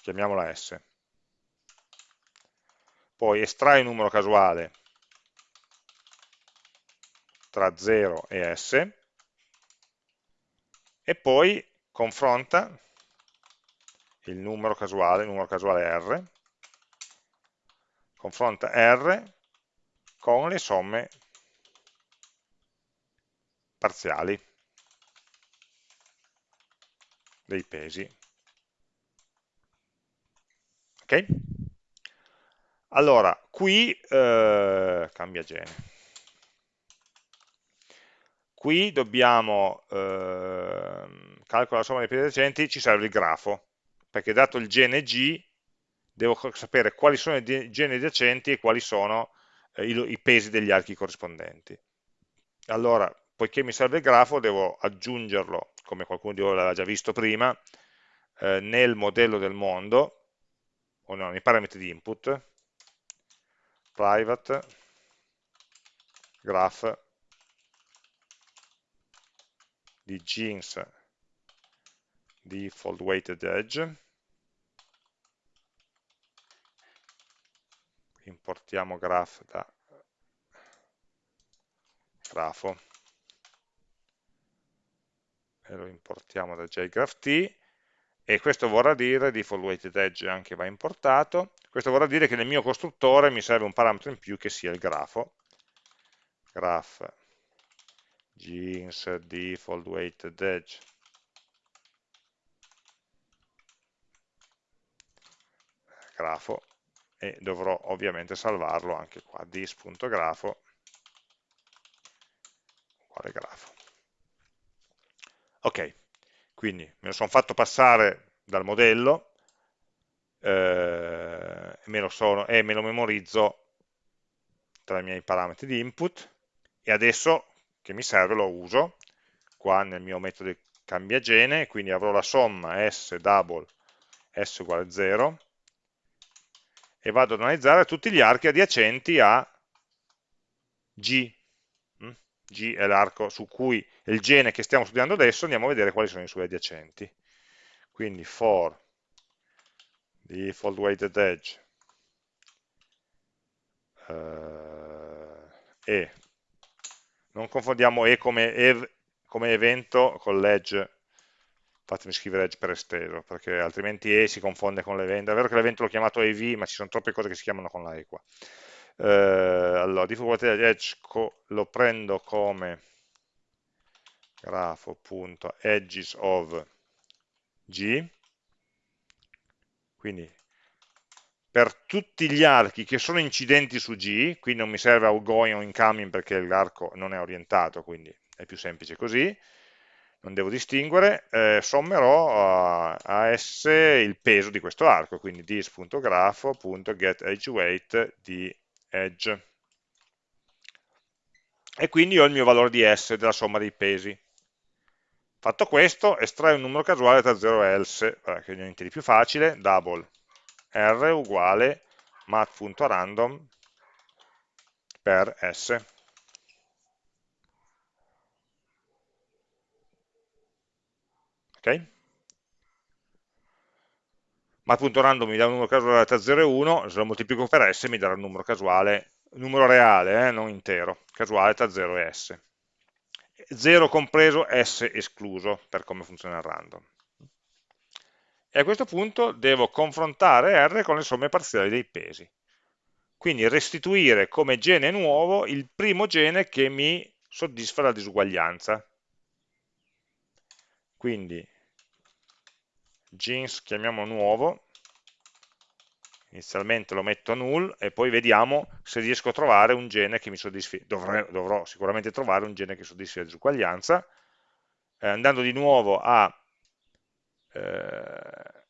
chiamiamola S. Poi estrai un numero casuale tra 0 e S e poi confronta il numero casuale, il numero casuale R, confronta R con le somme parziali dei pesi. Ok? Allora, qui eh, cambia gene. Qui dobbiamo eh, calcolare la somma dei pesi adiacenti, ci serve il grafo, perché dato il gene G, devo sapere quali sono i geni adiacenti e quali sono eh, i, i pesi degli archi corrispondenti. Allora, poiché mi serve il grafo, devo aggiungerlo, come qualcuno di voi l'aveva già visto prima, eh, nel modello del mondo, o no, nei parametri di input, private. Graph. Di jeans. Default weighted edge. Importiamo graph da grafo. E lo importiamo da jgraph t. E questo vorrà dire, default weighted edge anche va importato, questo vorrà dire che nel mio costruttore mi serve un parametro in più che sia il grafo, graph jeans default weighted edge. Grafo. E dovrò ovviamente salvarlo anche qua, dis.grafo uguale grafo. Ok, quindi me lo sono fatto passare dal modello eh, me sono, e me lo memorizzo tra i miei parametri di input e adesso che mi serve lo uso qua nel mio metodo di cambiagene, quindi avrò la somma s double s uguale 0 e vado ad analizzare tutti gli archi adiacenti a G. Mm? G è l'arco su cui il gene che stiamo studiando adesso, andiamo a vedere quali sono i suoi adiacenti. Quindi for default weighted edge uh, e non confondiamo e come, ev come evento con l'edge fatemi scrivere edge per esteso, perché altrimenti E si confonde con l'evento. È vero che l'evento l'ho chiamato EV, ma ci sono troppe cose che si chiamano con la E qua. Eh, allora, default edge lo prendo come grafo.edges of G, quindi per tutti gli archi che sono incidenti su G, qui non mi serve outgoing o incoming perché l'arco non è orientato, quindi è più semplice così, non devo distinguere, eh, sommerò a, a, S il peso di questo arco, quindi this.grafo.getEdgeWeight di edge. E quindi ho il mio valore di S della somma dei pesi. Fatto questo, estrai un numero casuale tra 0 e else, che è niente di più facile, double r uguale math.random per s. ok? Mat.random mi dà un numero casuale tra 0 e 1, se lo moltiplico per s mi darà un numero casuale, numero reale, eh, non intero, casuale tra 0 e s. 0 compreso, s escluso, per come funziona il random. E a questo punto devo confrontare R con le somme parziali dei pesi. Quindi restituire come gene nuovo il primo gene che mi soddisfa la disuguaglianza. Quindi jeans chiamiamo nuovo. Inizialmente lo metto a null e poi vediamo se riesco a trovare un gene che mi soddisfi, dovrò, dovrò sicuramente trovare un gene che soddisfi la disuguaglianza, eh, andando di nuovo a eh,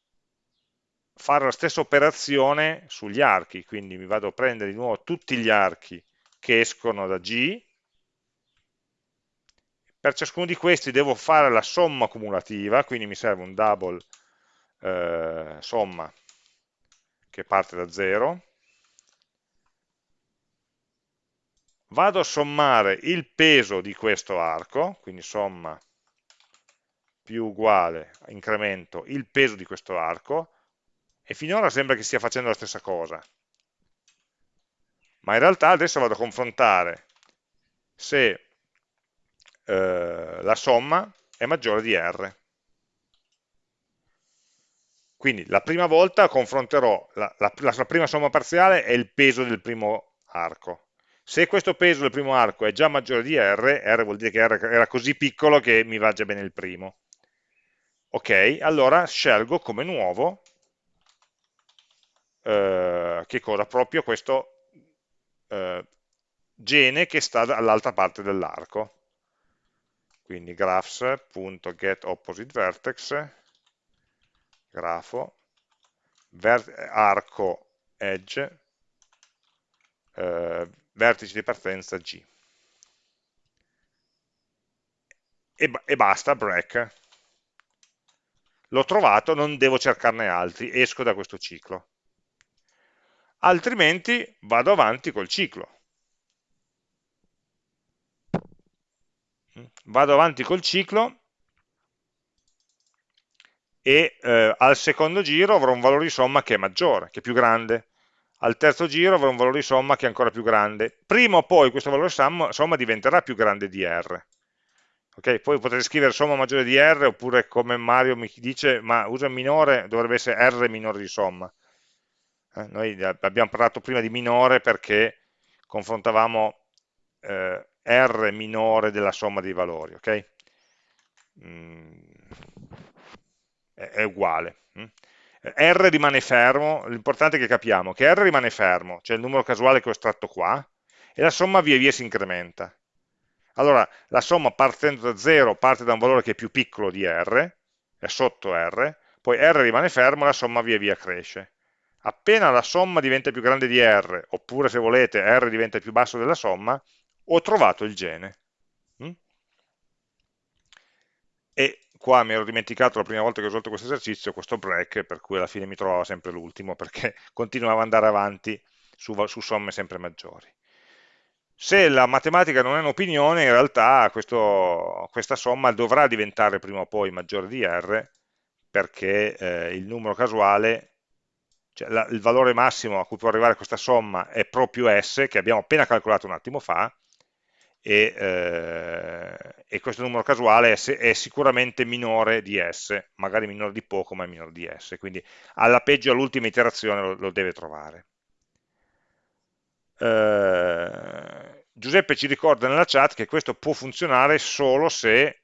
fare la stessa operazione sugli archi, quindi mi vado a prendere di nuovo tutti gli archi che escono da G, per ciascuno di questi devo fare la somma cumulativa, quindi mi serve un double eh, somma che parte da 0. Vado a sommare il peso di questo arco, quindi somma più uguale, incremento, il peso di questo arco, e finora sembra che stia facendo la stessa cosa. Ma in realtà adesso vado a confrontare se eh, la somma è maggiore di R. Quindi la prima volta confronterò, la, la, la prima somma parziale è il peso del primo arco. Se questo peso del primo arco è già maggiore di R, R vuol dire che R era così piccolo che mi va già bene il primo. Ok, allora scelgo come nuovo eh, che cosa? Proprio questo eh, gene che sta dall'altra parte dell'arco. Quindi graphs.getOppositeVertex, grafo, arco edge, eh, vertice di partenza G. E, e basta, break. L'ho trovato, non devo cercarne altri, esco da questo ciclo. Altrimenti vado avanti col ciclo. Vado avanti col ciclo e eh, al secondo giro avrò un valore di somma che è maggiore, che è più grande, al terzo giro avrò un valore di somma che è ancora più grande, prima o poi questo valore di somma, somma diventerà più grande di R. Okay? Poi potete scrivere somma maggiore di R, oppure come Mario mi dice, ma usa minore, dovrebbe essere R minore di somma. Eh, noi abbiamo parlato prima di minore perché confrontavamo eh, R minore della somma dei valori, ok? Mm, è, è, uguale. Mm? R rimane fermo, l'importante è che capiamo che R rimane fermo, cioè il numero casuale che ho estratto qua, e la somma via via si incrementa. Allora, la somma partendo da 0 parte da un valore che è più piccolo di R, è sotto R, poi R rimane fermo e la somma via via cresce. Appena la somma diventa più grande di R, oppure se volete R diventa più basso della somma, ho trovato il gene. Mm? E qua mi ero dimenticato la prima volta che ho risolto questo esercizio, questo break, per cui alla fine mi trovavo sempre l'ultimo, perché continuavo ad andare avanti su, su, somme sempre maggiori. Se la matematica non è un'opinione, in realtà questo, questa somma dovrà diventare prima o poi maggiore di R, perché eh, il numero casuale, cioè la, il valore massimo a cui può arrivare questa somma è proprio S, che abbiamo appena calcolato un attimo fa, e, eh, e questo numero casuale è, è, sicuramente minore di S, magari minore di poco ma è minore di S, quindi alla peggio all'ultima iterazione lo, lo, deve trovare. Eh, Giuseppe ci ricorda nella chat che questo può funzionare solo se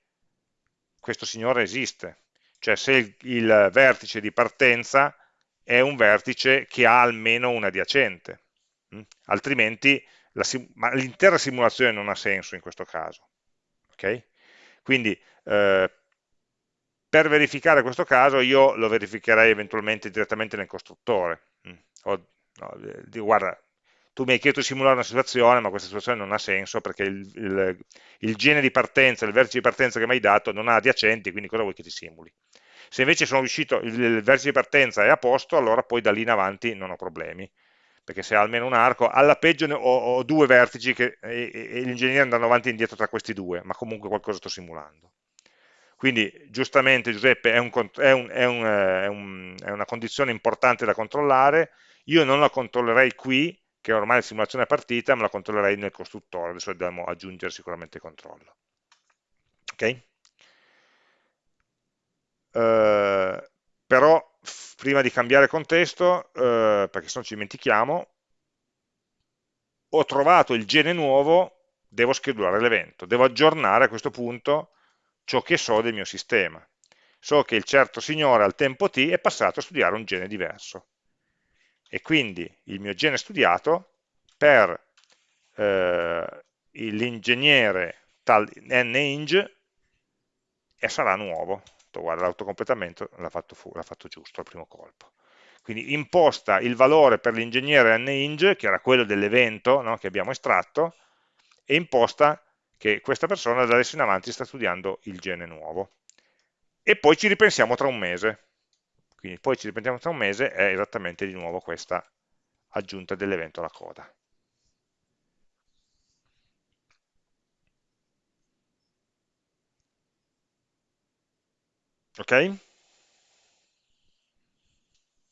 questo signore esiste, cioè se il, il vertice di partenza è un vertice che ha almeno un adiacente, mm? altrimenti l'intera simulazione non ha senso in questo caso. Okay? Quindi eh, per verificare questo caso io lo verificherei eventualmente direttamente nel costruttore. Mm. O, no, guarda, tu mi hai chiesto di simulare una situazione, ma questa situazione non ha senso perché il, il, il gene di partenza, il vertice di partenza che mi hai dato non ha adiacenti, quindi cosa vuoi che ti simuli? Se invece sono riuscito, il, il vertice di partenza è a posto, allora poi da lì in avanti non ho problemi perché se ha almeno un arco, alla peggio ho, ho due vertici che, e, e gli ingegneri andranno avanti e indietro tra questi due, ma comunque qualcosa sto simulando. Quindi giustamente Giuseppe è, un, è, un, è, un, è, una condizione importante da controllare, io non la controllerei qui, che ormai la simulazione è partita, ma la controllerei nel costruttore, adesso dobbiamo aggiungere sicuramente controllo. Ok? Uh, però prima di cambiare contesto, eh, perché se no ci dimentichiamo, ho trovato il gene nuovo, devo schedulare l'evento, devo aggiornare a questo punto ciò che so del mio sistema. So che il certo signore al tempo t è passato a studiare un gene diverso. E quindi il mio gene studiato per eh, l'ingegnere tal ninge sarà nuovo guarda, l'autocompletamento l'ha fatto, fatto, giusto al primo colpo. Quindi imposta il valore per l'ingegnere NING, che era quello dell'evento no, che abbiamo estratto, e imposta che questa persona da adesso in avanti sta studiando il gene nuovo. E poi ci ripensiamo tra un mese. Quindi poi ci ripensiamo tra un mese è esattamente di nuovo questa aggiunta dell'evento alla coda. ok?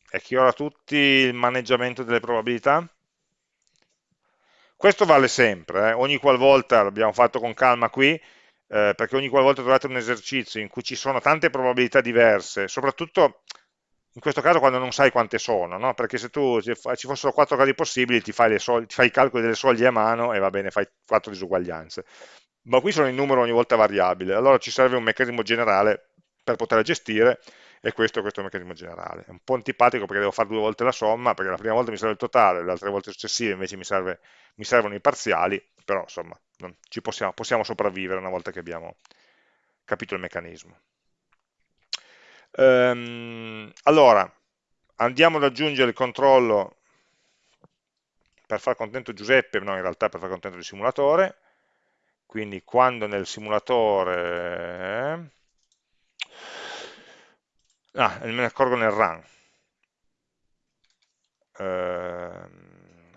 È chiaro a tutti il maneggiamento delle probabilità? Questo vale sempre, eh? ogni qualvolta, l'abbiamo fatto con calma qui, eh, perché ogni qualvolta trovate un esercizio in cui ci sono tante probabilità diverse, soprattutto in questo caso quando non sai quante sono, no? perché se tu ci fossero quattro casi possibili ti fai, ti fai, i calcoli delle soglie a mano e va bene, fai quattro disuguaglianze. Ma qui sono in numero ogni volta variabile, allora ci serve un meccanismo generale per poterla gestire e questo è questo meccanismo generale. È un po' antipatico perché devo fare due volte la somma, perché la prima volta mi serve il totale, le altre volte successive invece mi, serve, mi servono i parziali, però insomma ci possiamo, possiamo sopravvivere una volta che abbiamo capito il meccanismo. Ehm, allora, andiamo ad aggiungere il controllo per far contento Giuseppe, no in realtà per far contento il simulatore, quindi quando nel simulatore... Ah, me ne accorgo nel run. Eh,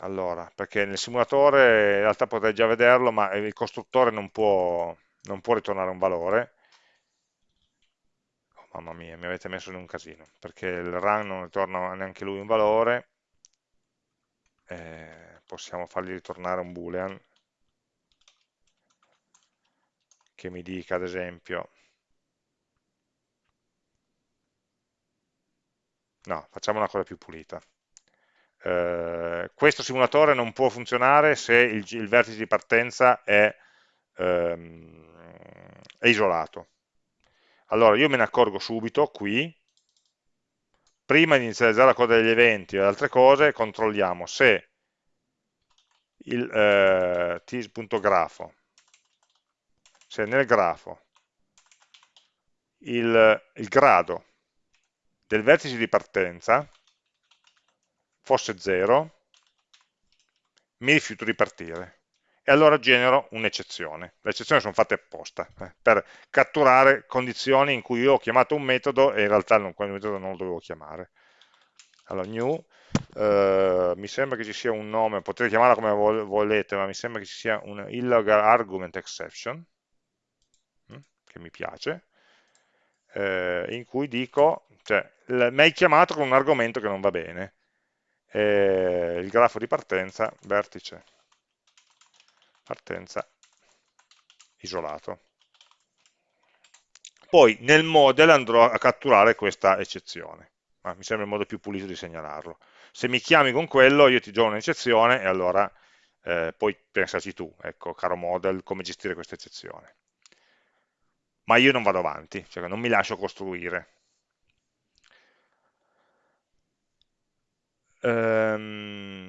allora, perché nel simulatore in realtà potrei già vederlo, ma il costruttore non può, non può ritornare un valore, mamma mia, mi avete messo in un casino, perché il run non ritorna neanche lui un valore, eh, possiamo fargli ritornare un boolean, che mi dica ad esempio, no, facciamo una cosa più pulita, eh, questo simulatore non può funzionare se il, il vertice di partenza è, ehm, è isolato, allora io me ne accorgo subito qui, prima di inizializzare la coda degli eventi e altre cose, controlliamo se il eh, tis.grafo, se nel grafo il, il grado del vertice di partenza fosse 0, mi rifiuto di partire e allora genero un'eccezione. Le eccezioni sono fatte apposta, eh, per catturare condizioni in cui io ho chiamato un metodo e in realtà non, quel metodo non lo dovevo chiamare. Allora, new, eh, mi sembra che ci sia un nome, potete chiamarla come volete, ma mi sembra che ci sia un illegal argument exception, hm, che mi piace, eh, in cui dico, cioè, mi hai chiamato con un argomento che non va bene, eh, il grafo di partenza, vertice partenza isolato. Poi nel model andrò a catturare questa eccezione, ma mi sembra il modo più pulito di segnalarlo. Se mi chiami con quello io ti do un'eccezione e allora eh, puoi pensarci tu, ecco, caro model, come gestire questa eccezione. Ma io non vado avanti, cioè non mi lascio costruire. Ehm,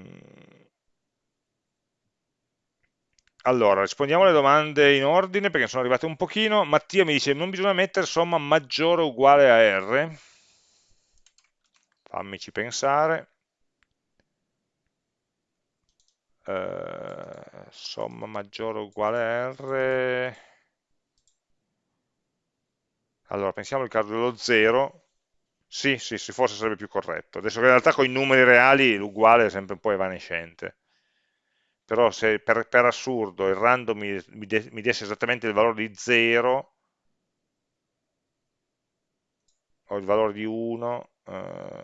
allora, rispondiamo alle domande in ordine perché sono arrivate un pochino. Mattia mi dice, non bisogna mettere somma maggiore o uguale a R. Fammici pensare. Uh, somma maggiore o uguale a R. Allora, pensiamo al caso dello 0. Sì, sì, sì, forse sarebbe più corretto. Adesso in realtà con i numeri reali l'uguale è sempre un po' evanescente però se per, per assurdo il random mi, mi, de, mi, desse esattamente il valore di 0 o il valore di 1 eh,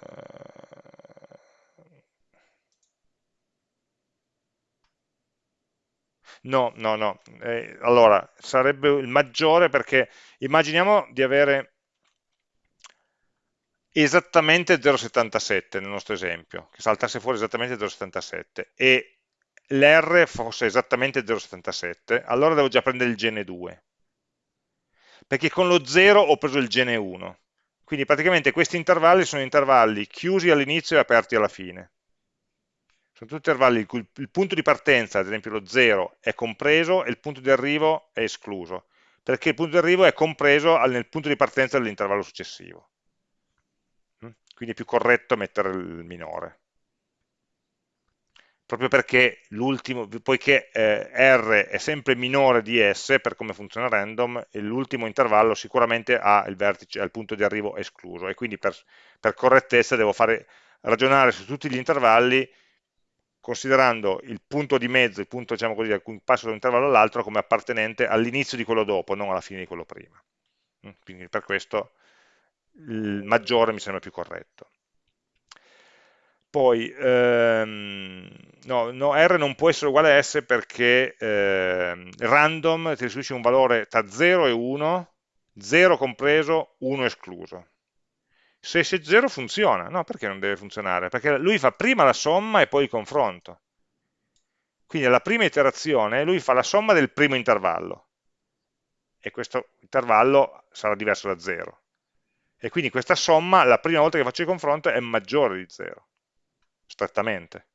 no, no, no. Eh, allora sarebbe il maggiore perché immaginiamo di avere esattamente 0,77 nel nostro esempio, che saltasse fuori esattamente 0,77 e l'R fosse esattamente 0,77, allora devo già prendere il gene 2, perché con lo 0 ho preso il gene 1. Quindi praticamente questi intervalli sono intervalli chiusi all'inizio e aperti alla fine. Sono tutti intervalli in cui il punto di partenza, ad esempio lo 0, è compreso e il punto di arrivo è escluso, perché il punto di arrivo è compreso nel punto di partenza dell'intervallo successivo. Mm? Quindi è più corretto mettere il minore proprio perché l'ultimo, poiché eh, R è sempre minore di S per come funziona random, l'ultimo intervallo sicuramente ha il vertice, ha il punto di arrivo escluso e quindi per, per correttezza devo fare, ragionare su tutti gli intervalli considerando il punto di mezzo, il punto diciamo così, da cui passo da un intervallo all'altro come appartenente all'inizio di quello dopo, non alla fine di quello prima. Mm, quindi per questo il maggiore mi sembra più corretto. Poi, ehm, no, no, R non può essere uguale a S perché ehm, random ti restituisce un valore tra 0 e 1, 0 compreso, 1 escluso. Se c'è 0 funziona, no, perché non deve funzionare? Perché lui fa prima la somma e poi il confronto. Quindi alla prima iterazione lui fa la somma del primo intervallo e questo intervallo sarà diverso da 0 E quindi questa somma, la prima volta che faccio il confronto, è maggiore di 0, strettamente.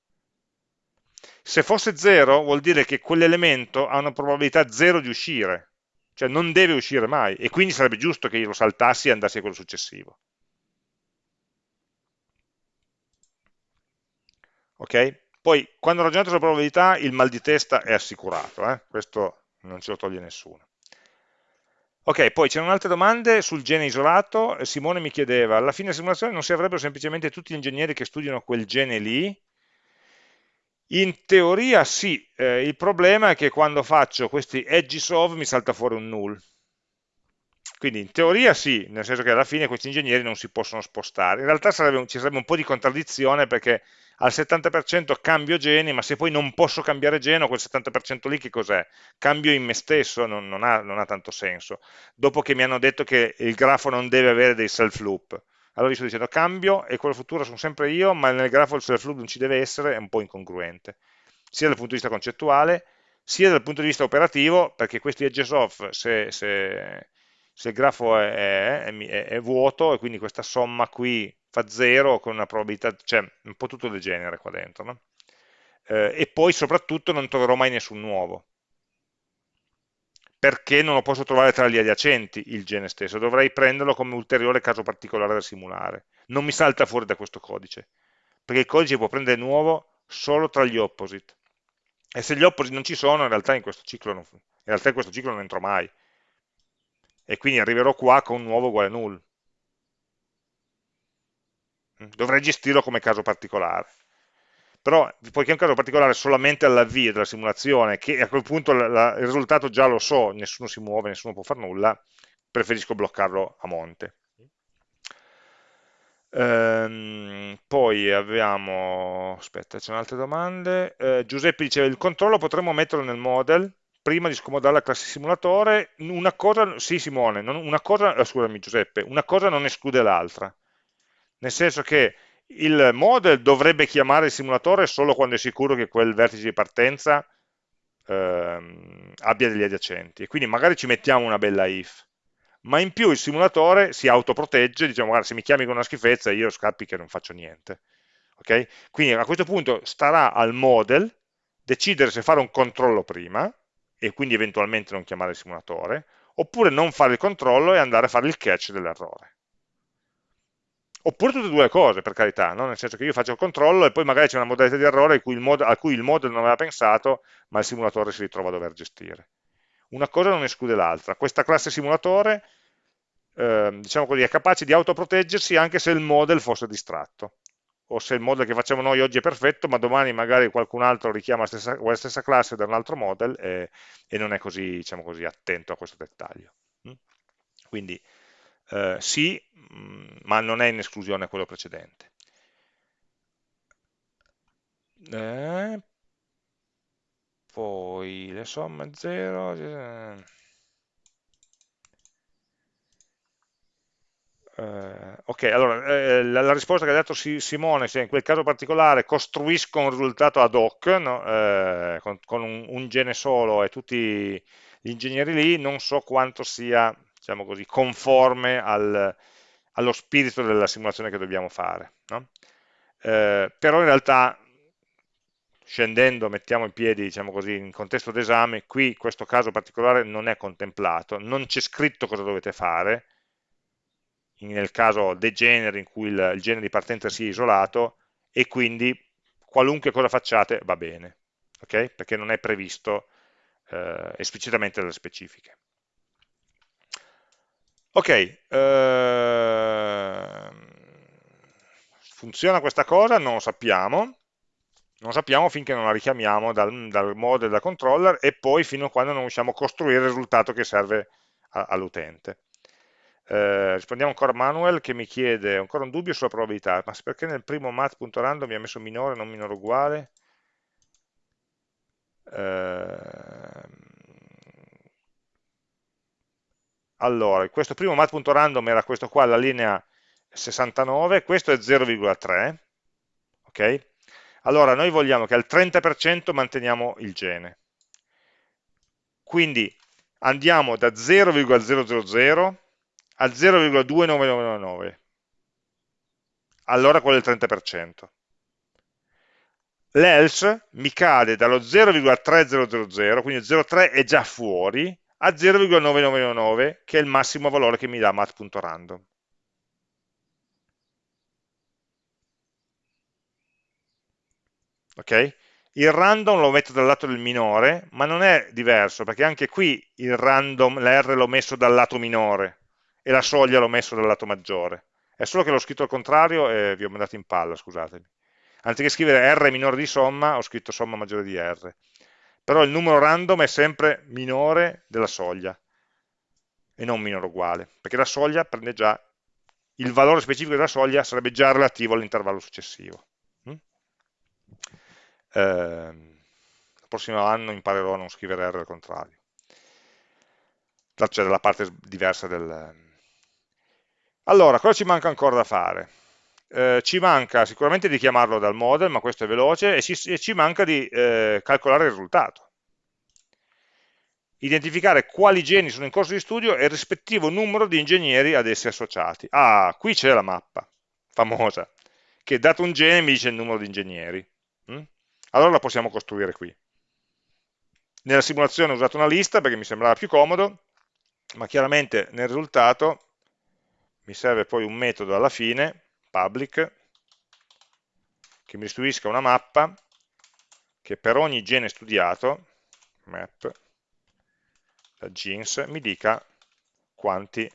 Se fosse 0 vuol dire che quell'elemento ha una probabilità 0 di uscire, cioè non deve uscire mai, e quindi sarebbe giusto che io lo saltassi e andassi a quello successivo. Ok? Poi, quando ragionate sulla probabilità, il mal di testa è assicurato, eh? questo non ce lo toglie nessuno. Ok, poi c'erano altre domande sul gene isolato, Simone mi chiedeva, alla fine della simulazione non si avrebbero semplicemente tutti gli ingegneri che studiano quel gene lì? In teoria sì, eh, il problema è che quando faccio questi edges of mi salta fuori un null. Quindi in teoria sì, nel senso che alla fine questi ingegneri non si possono spostare. In realtà sarebbe, ci sarebbe un po' di contraddizione perché al 70% cambio geni, ma se poi non posso cambiare geno, quel 70% lì che cos'è? Cambio in me stesso, non, non, ha, non, ha, tanto senso. Dopo che mi hanno detto che il grafo non deve avere dei self loop. Allora io sto dicendo cambio e quello futuro sono sempre io, ma nel grafo il self loop non ci deve essere, è un po' incongruente. Sia dal punto di vista concettuale, sia dal punto di vista operativo, perché questi edges off, se, se, se il grafo è, è, è, è vuoto e quindi questa somma qui fa 0 con una probabilità, cioè un po' tutto degenere qua dentro, no? eh, e poi soprattutto non troverò mai nessun nuovo, perché non lo posso trovare tra gli adiacenti il gene stesso, dovrei prenderlo come ulteriore caso particolare da simulare, non mi salta fuori da questo codice, perché il codice può prendere nuovo solo tra gli opposite, e se gli opposite non ci sono, in realtà in questo ciclo non, in realtà in questo ciclo non entro mai, e quindi arriverò qua con nuovo uguale null, dovrei gestirlo come caso particolare. Però, poiché è un caso particolare solamente all'avvio della simulazione, che a quel punto la, la, il risultato già lo so, nessuno si muove, nessuno può fare nulla, preferisco bloccarlo a monte. Ehm, poi abbiamo, aspetta, c'è altre domande. Eh, Giuseppe diceva, il controllo potremmo metterlo nel model, prima di scomodare la classe simulatore, una cosa, sì Simone, una cosa, eh, scusami Giuseppe, una cosa non esclude l'altra nel senso che il model dovrebbe chiamare il simulatore solo quando è sicuro che quel vertice di partenza ehm, abbia degli adiacenti, e quindi magari ci mettiamo una bella if, ma in più il simulatore si autoprotegge, diciamo guarda se mi chiami con una schifezza io scappi che non faccio niente. Okay? Quindi a questo punto starà al model decidere se fare un controllo prima, e quindi eventualmente non chiamare il simulatore, oppure non fare il controllo e andare a fare il catch dell'errore. Oppure tutte e due le cose, per carità, no? nel senso che io faccio il controllo e poi magari c'è una modalità di errore cui a cui il model non aveva pensato, ma il simulatore si ritrova a dover gestire. Una cosa non esclude l'altra. Questa classe simulatore, eh, diciamo così, è capace di autoproteggersi anche se il model fosse distratto. O se il model che facciamo noi oggi è perfetto, ma domani magari qualcun altro richiama la stessa, la stessa classe da un altro model e, e non è così, diciamo così, attento a questo dettaglio. Mm? Quindi eh, sì, mm, ma non è in esclusione quello precedente. Eh, poi le somme 0... Eh, ok, allora eh, la, la, risposta che ha dato Simone, cioè in quel caso particolare costruisco un risultato ad hoc no? Eh, con, con un, un, gene solo e tutti gli ingegneri lì, non so quanto sia diciamo così, conforme al, allo spirito della simulazione che dobbiamo fare. No? Eh, però in realtà, scendendo, mettiamo in piedi, diciamo così, in contesto d'esame, qui questo caso particolare non è contemplato, non c'è scritto cosa dovete fare, nel caso dei generi in cui il, il genere di partenza sia isolato, e quindi qualunque cosa facciate va bene, okay? perché non è previsto eh, esplicitamente dalle specifiche. Ok, eh, funziona questa cosa? Non lo sappiamo, non lo sappiamo finché non la richiamiamo dal, dal model da controller e poi fino a quando non riusciamo a costruire il risultato che serve all'utente. Eh, rispondiamo ancora a Manuel che mi chiede ancora un dubbio sulla probabilità, ma perché nel primo math.random mi ha messo minore non minore uguale? Eh, allora, questo primo mat.random era questo qua, la linea 69, questo è 0,3, ok? Allora, noi vogliamo che al 30% manteniamo il gene. Quindi andiamo da 0,000 a 0,29999, allora quello è il 30%. L'else mi cade dallo 0,3000, quindi 0,3 è già fuori, a 0,9999, che è il massimo valore che mi dà mat.random. Ok? Il random lo metto dal lato del minore, ma non è diverso, perché anche qui il random, la R l'ho messo dal lato minore e la soglia l'ho messo dal lato maggiore. È solo che l'ho scritto al contrario e vi ho mandato in palla, scusatemi. Anziché scrivere R minore di somma, ho scritto somma maggiore di R. Però il numero random è sempre minore della soglia e non minore uguale, perché la soglia prende già, il valore specifico della soglia sarebbe già relativo all'intervallo successivo. Eh, il prossimo anno imparerò a non scrivere R al contrario. Cioè dalla parte diversa del... Allora, cosa ci manca ancora da fare? Eh, ci manca sicuramente di chiamarlo dal model, ma questo è veloce, e ci, e ci manca di eh, calcolare il risultato. Identificare quali geni sono in corso di studio e il rispettivo numero di ingegneri ad essi associati. Ah, qui c'è la mappa, famosa, che dato un gene mi dice il numero di ingegneri. Mm? allora la possiamo costruire qui. Nella simulazione ho usato una lista perché mi sembrava più comodo, ma chiaramente nel risultato mi serve poi un metodo alla fine, public, che mi restituisca una mappa che per ogni gene studiato, map, da genes, mi dica quanti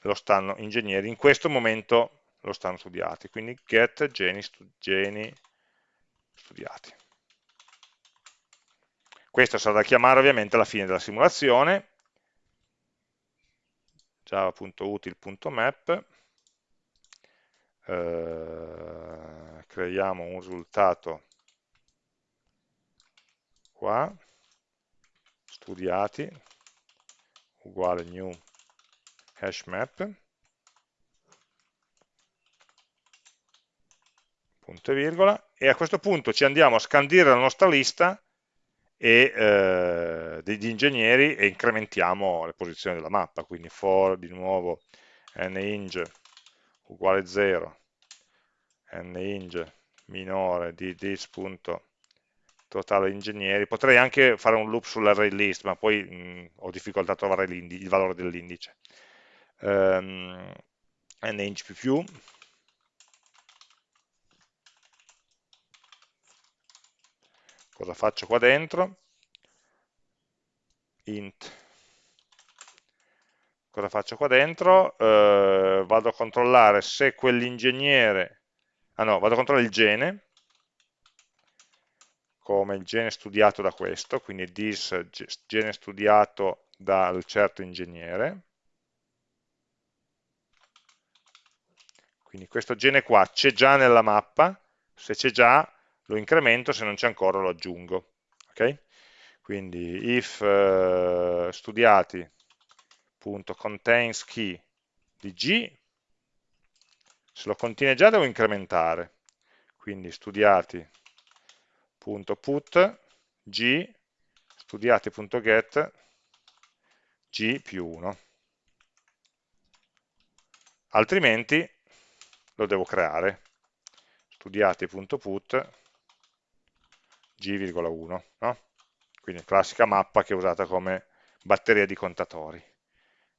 lo stanno ingegneri in questo momento lo stanno studiati, quindi get geni, stu geni studiati. Questo sarà da chiamare ovviamente alla fine della simulazione, java.util.map, eh, creiamo un risultato qua, studiati, uguale new hash map, punto e virgola, e a questo punto ci andiamo a scandire la nostra lista e, eh, degli ingegneri e incrementiamo le posizioni della mappa, quindi for di nuovo ninge uguale 0, ninge minore di this.totale ingegneri, potrei anche fare un loop sull'array list, ma poi mh, ho difficoltà a trovare il valore dell'indice. Um, ninge più più cosa faccio qua dentro? int cosa faccio qua dentro? Eh, vado a controllare se quell'ingegnere ah no, vado a controllare il gene come il gene studiato da questo quindi this gene studiato dal certo ingegnere quindi questo gene qua c'è già nella mappa se c'è già lo incremento, se non c'è ancora lo aggiungo. Okay? Quindi if uh, studiati.contains key di g, se lo contiene già devo incrementare. Quindi studiati.put g studiati.get g più 1 altrimenti lo devo creare studiati.put g,1, no? quindi classica mappa che è usata come batteria di contatori.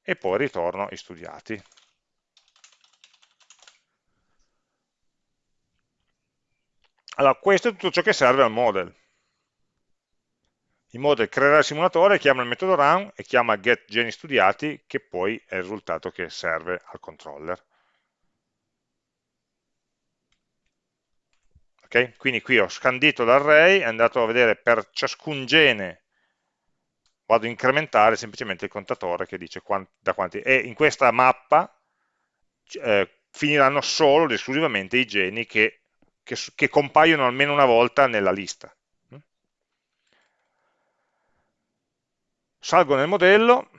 E poi ritorno i studiati. Allora, questo è tutto ciò che serve al model. Il model creerà il simulatore, chiama il metodo run e chiama getGeniStudiati, che poi è il risultato che serve al controller. Okay? Quindi qui ho scandito l'array, è andato a vedere per ciascun gene, vado a incrementare semplicemente il contatore che dice quanti, da quanti, e in questa mappa eh, finiranno solo ed esclusivamente i geni che, che, che compaiono almeno una volta nella lista. Salgo nel modello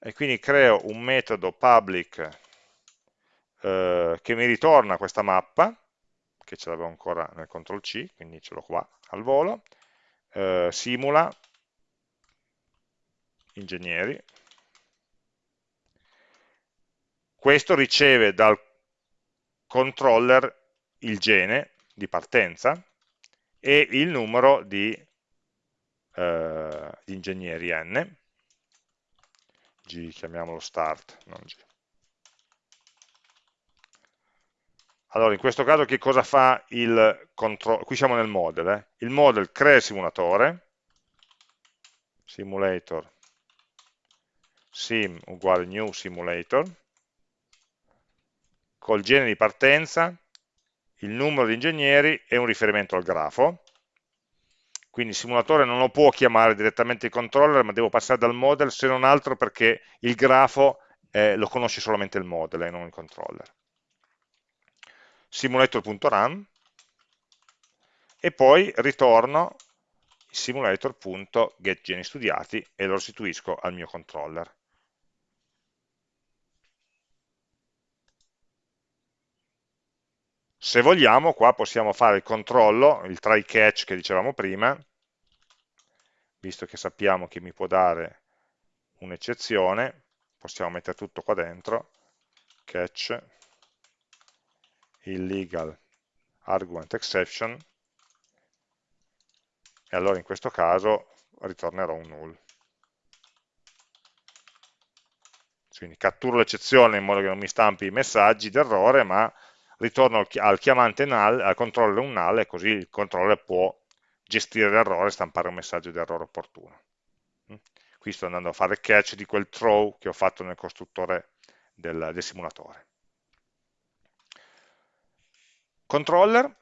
e quindi creo un metodo public eh, che mi ritorna questa mappa che ce l'avevo ancora nel CTRL C, quindi ce l'ho qua al volo, eh, simula. Ingegneri, questo riceve dal controller il gene di partenza e il numero di, eh, ingegneri n, G chiamiamolo start, non G. Allora, in questo caso che cosa fa il controllo? Qui siamo nel model, eh? il model crea il simulatore, simulator sim uguale new simulator, col gene di partenza, il numero di ingegneri e un riferimento al grafo. Quindi il simulatore non lo può chiamare direttamente il controller, ma devo passare dal model, se non altro perché il grafo eh, lo conosce solamente il model e non il controller. Simulator.run e poi ritorno simulator.getGeniStudiati e lo restituisco al mio controller. Se vogliamo, qua possiamo fare il controllo, il try catch che dicevamo prima, visto che sappiamo che mi può dare un'eccezione, possiamo mettere tutto qua dentro, catch, illegal argument exception, e allora in questo caso ritornerò un null. Quindi catturo l'eccezione in modo che non mi stampi i messaggi d'errore, ma ritorno al chiamante null, al controller un null e così il controller può gestire l'errore e stampare un messaggio di errore opportuno. Mm? Qui sto andando a fare catch di quel throw che ho fatto nel costruttore del, del simulatore. Controller,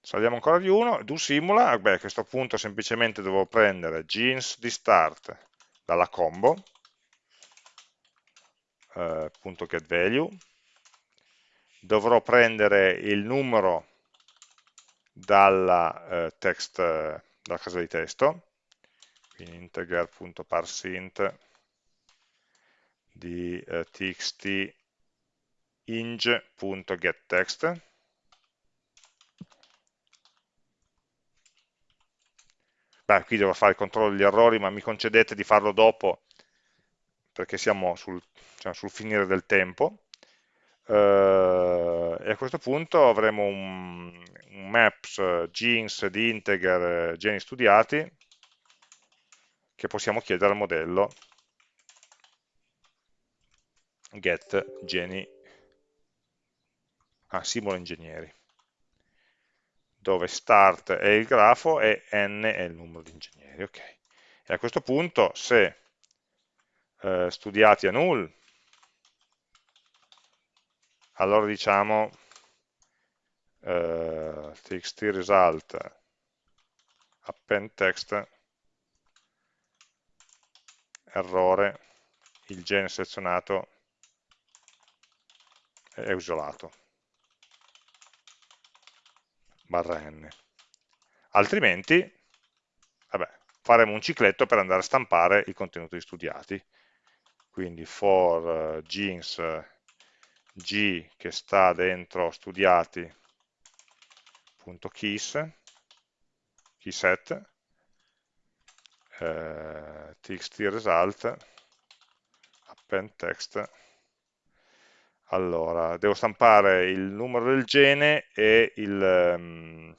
saliamo ancora di uno, do simula, beh, a questo punto semplicemente devo prendere jeans di start dalla combo, eh, punto get value, dovrò prendere il numero dalla, eh, text, dalla casa di testo, quindi integer.parseInt di eh, txt inge.getText Beh, qui devo fare il controllo degli errori, ma mi concedete di farlo dopo, perché siamo sul, diciamo, sul finire del tempo. Eh, e a questo punto avremo un, un maps jeans di integer geni studiati che possiamo chiedere al modello get geni. Ah, simula ingegneri dove start è il grafo e n è il numero di ingegneri ok. E a questo punto se eh, studiati a null allora diciamo eh, txt result append text errore il gene selezionato è isolato barra n altrimenti vabbè, faremo un cicletto per andare a stampare i contenuti studiati. Quindi for uh, jeans g che sta dentro studiati.keys keyset eh, txt result append text allora devo stampare il numero del gene e il, um,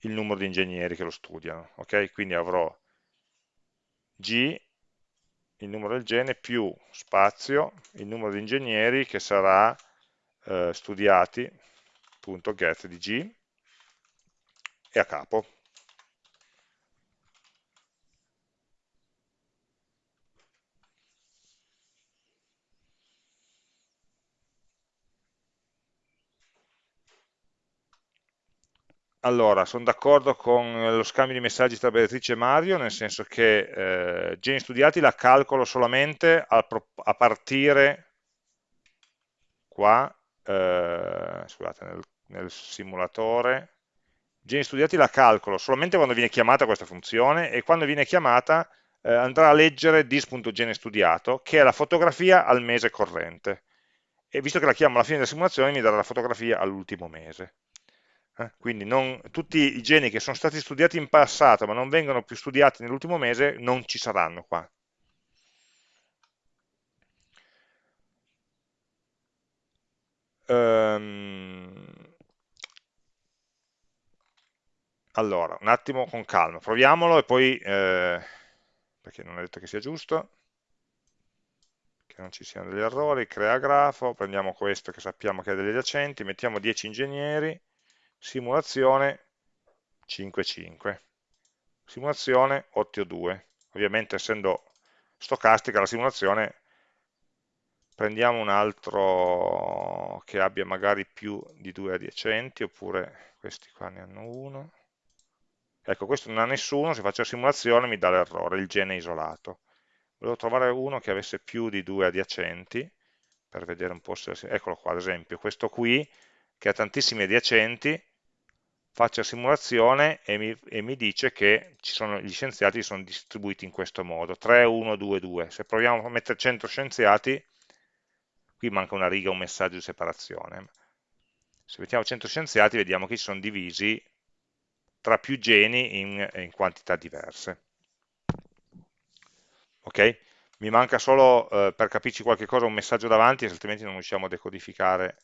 il numero di ingegneri che lo studiano ok quindi avrò g il numero del gene più spazio, il numero di ingegneri che sarà eh, studiati.get di G e a capo. Allora, sono d'accordo con lo scambio di messaggi tra Beatrice e Mario, nel senso che eh, geni studiati la calcolo solamente a, a partire qua, eh, scusate, nel, nel, simulatore, geni studiati la calcolo solamente quando viene chiamata questa funzione e quando viene chiamata eh, andrà a leggere dis.gene studiato, che è la fotografia al mese corrente. E visto che la chiamo alla fine della simulazione mi darà la fotografia all'ultimo mese. Eh, quindi non, tutti i geni che sono stati studiati in passato ma non vengono più studiati nell'ultimo mese non ci saranno qua. ehm, allora, un attimo con calma, proviamolo e poi, eh, perché non è detto che sia giusto, che non ci siano degli errori, crea grafo, prendiamo questo che sappiamo che ha degli adiacenti, mettiamo 10 ingegneri, simulazione 5,5, simulazione 8,2, ovviamente essendo stocastica la simulazione prendiamo un altro che abbia magari più di due adiacenti oppure questi qua ne hanno uno. Ecco questo non ha nessuno, se faccio la simulazione mi dà l'errore, il gene isolato. Volevo trovare uno che avesse più di due adiacenti per vedere un po' se, eccolo qua ad esempio, questo qui che ha tantissimi adiacenti faccio la simulazione e mi, e mi dice che sono, gli scienziati sono distribuiti in questo modo 3, 1, 2, 2 se proviamo a mettere 100 scienziati qui manca una riga, un messaggio di separazione se mettiamo 100 scienziati vediamo che si sono divisi tra più geni in, in quantità diverse ok? Mi manca solo eh, per capirci qualche cosa un messaggio davanti, altrimenti non riusciamo a decodificare.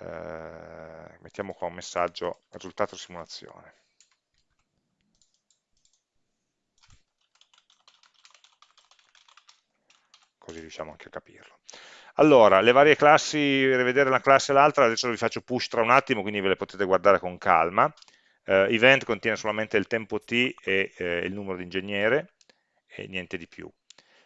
Eh, mettiamo qua un messaggio risultato simulazione. Così riusciamo anche a capirlo. Allora, le varie classi, rivedere una classe e l'altra, adesso vi faccio push tra un attimo, quindi ve le potete guardare con calma. Eh, event contiene solamente il tempo t e eh, il numero di ingegnere, e niente di più.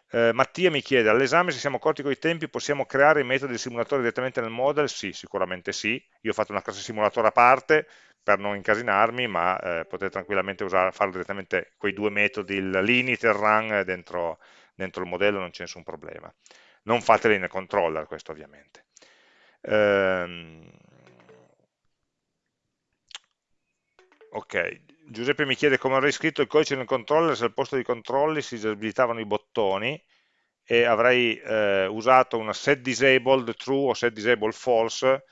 Eh, Mattia mi chiede, all'esame se siamo accorti con i tempi possiamo creare i metodi di simulatore direttamente nel model? Sì, sicuramente sì. Io ho fatto una classe simulatore a parte per non incasinarmi, ma eh, potete tranquillamente usare, farlo direttamente quei due metodi, il limit e il run dentro, dentro il modello, non c'è nessun problema. Non fateli nel controller, questo ovviamente. Ehm, ok, Giuseppe mi chiede come avrei scritto il codice nel controller se al posto di controlli si disabilitavano i bottoni e avrei eh, usato una set disabled true o set disabled false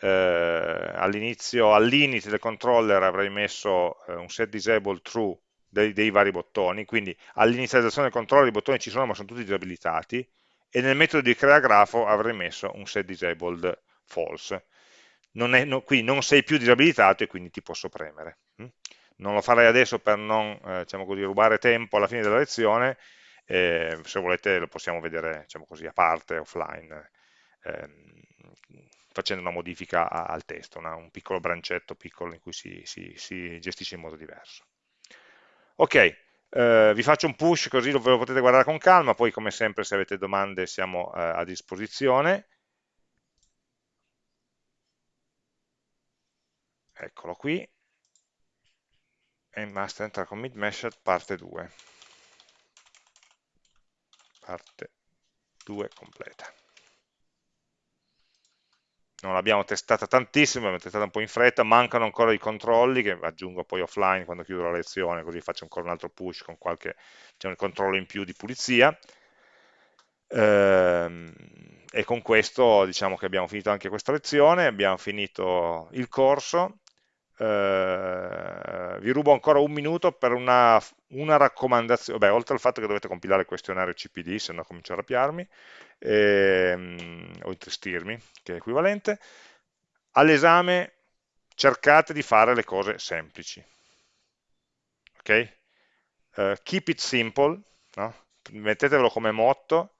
eh, all'inizio, all'inizio del controller avrei messo eh, un set disabled true dei, dei vari bottoni, quindi all'inizializzazione del controller i bottoni ci sono ma sono tutti disabilitati e nel metodo di crea grafo avrei messo un set disabled false. Non è, no, quindi non sei più disabilitato e quindi ti posso premere. Hm? Non lo farei adesso per non eh, diciamo così, rubare tempo alla fine della lezione, eh, se volete lo possiamo vedere diciamo così, a parte, offline, ehm, facendo una modifica al testo, una, un piccolo brancetto piccolo in cui si, si, si gestisce in modo diverso. Ok, eh, vi faccio un push così ve lo potete guardare con calma, poi come sempre se avete domande siamo eh, a disposizione. Eccolo qui, e master enter commit method parte 2 parte 2 completa. Non l'abbiamo testata tantissimo, l'abbiamo testata un po' in fretta, mancano ancora i controlli che aggiungo poi offline quando chiudo la lezione, così faccio ancora un altro push con qualche diciamo, controllo in più di pulizia. Ehm, e con questo diciamo che abbiamo finito anche questa lezione, abbiamo finito il corso, eh, vi rubo ancora un minuto per una, una, raccomandazione, beh, oltre al fatto che dovete compilare il questionario CPD, se no comincio a rapiarmi, ehm, o intristirmi, che è equivalente, all'esame cercate di fare le cose semplici. Ok? Uh, keep it simple, no? mettetevelo come motto,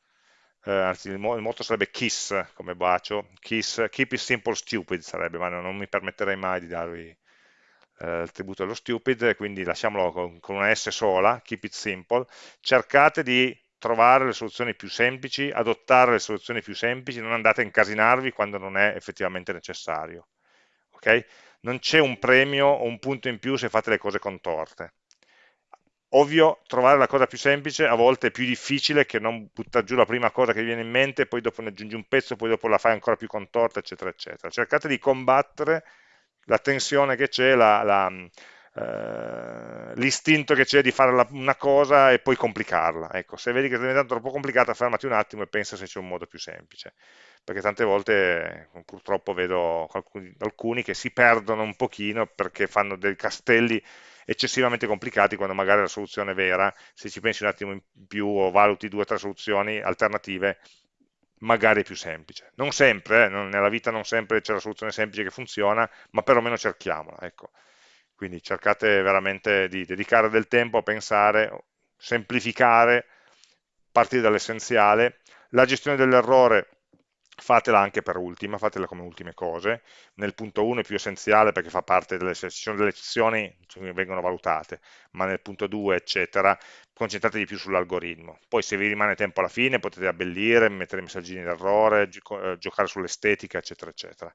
eh, anzi il, motto sarebbe KISS come bacio, KISS, keep it simple stupid sarebbe, ma non, non mi permetterei mai di darvi eh, il tributo dello stupid, quindi lasciamolo con, con una S sola, keep it simple, cercate di trovare le soluzioni più semplici, adottare le soluzioni più semplici, non andate a incasinarvi quando non è effettivamente necessario. Okay? Non c'è un premio o un punto in più se fate le cose contorte. Ovvio, trovare la cosa più semplice a volte è più difficile che non buttare giù la prima cosa che vi viene in mente, poi dopo ne aggiungi un pezzo, poi dopo la fai ancora più contorta, eccetera, eccetera. Cercate di combattere la tensione che c'è, eh, l'istinto eh, che c'è di fare la, una cosa e poi complicarla. Ecco, se vedi che sta diventando troppo complicata, fermati un attimo e pensa se c'è un modo più semplice. Perché tante volte purtroppo vedo alcuni, alcuni che si perdono un pochino perché fanno dei castelli eccessivamente complicati quando magari la soluzione vera, se ci pensi un attimo in più o valuti due o tre soluzioni alternative, magari più semplice. Non sempre, eh, non, nella vita non sempre c'è la soluzione semplice che funziona, ma perlomeno cerchiamola. Ecco. Quindi cercate veramente di dedicare del tempo a pensare, semplificare, partire dall'essenziale. La gestione dell'errore fatela anche per ultima, fatela come ultime cose. Nel punto 1 è più essenziale perché fa parte delle sessioni delle eccezioni che vengono valutate, ma nel punto 2, eccetera, concentratevi più sull'algoritmo. Poi se vi rimane tempo alla fine potete abbellire, mettere messaggini d'errore, eh, giocare sull'estetica, eccetera, eccetera.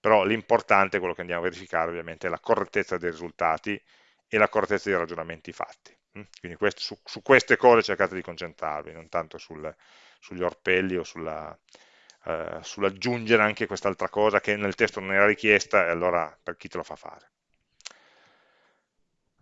Però l'importante, quello che andiamo a verificare ovviamente, è la correttezza dei risultati e la correttezza dei ragionamenti fatti. Mm? Quindi questo, su, su, queste cose cercate di concentrarvi, non tanto sul, sugli orpelli o sulla, eh, sull'aggiungere anche quest'altra cosa che nel testo non era richiesta e allora per chi te lo fa fare.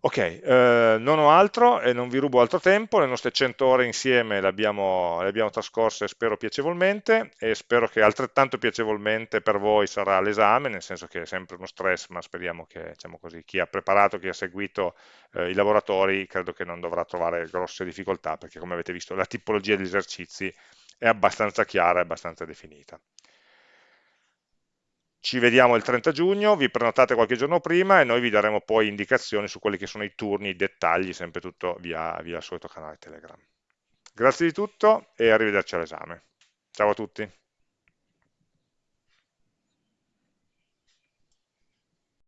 Ok, eh, non ho altro e non vi rubo altro tempo, le nostre 100 ore insieme le abbiamo, le abbiamo, trascorse spero piacevolmente e spero che altrettanto piacevolmente per voi sarà l'esame, nel senso che è sempre uno stress, ma speriamo che diciamo così, chi ha preparato, chi ha seguito eh, i lavoratori, credo che non dovrà trovare grosse difficoltà, perché come avete visto la tipologia degli esercizi è abbastanza chiara e abbastanza definita. Ci vediamo il 30 giugno, vi prenotate qualche giorno prima e noi vi daremo poi indicazioni su quelli che sono i turni, i dettagli, sempre tutto via, via il solito canale Telegram. Grazie di tutto e arrivederci all'esame. Ciao a tutti.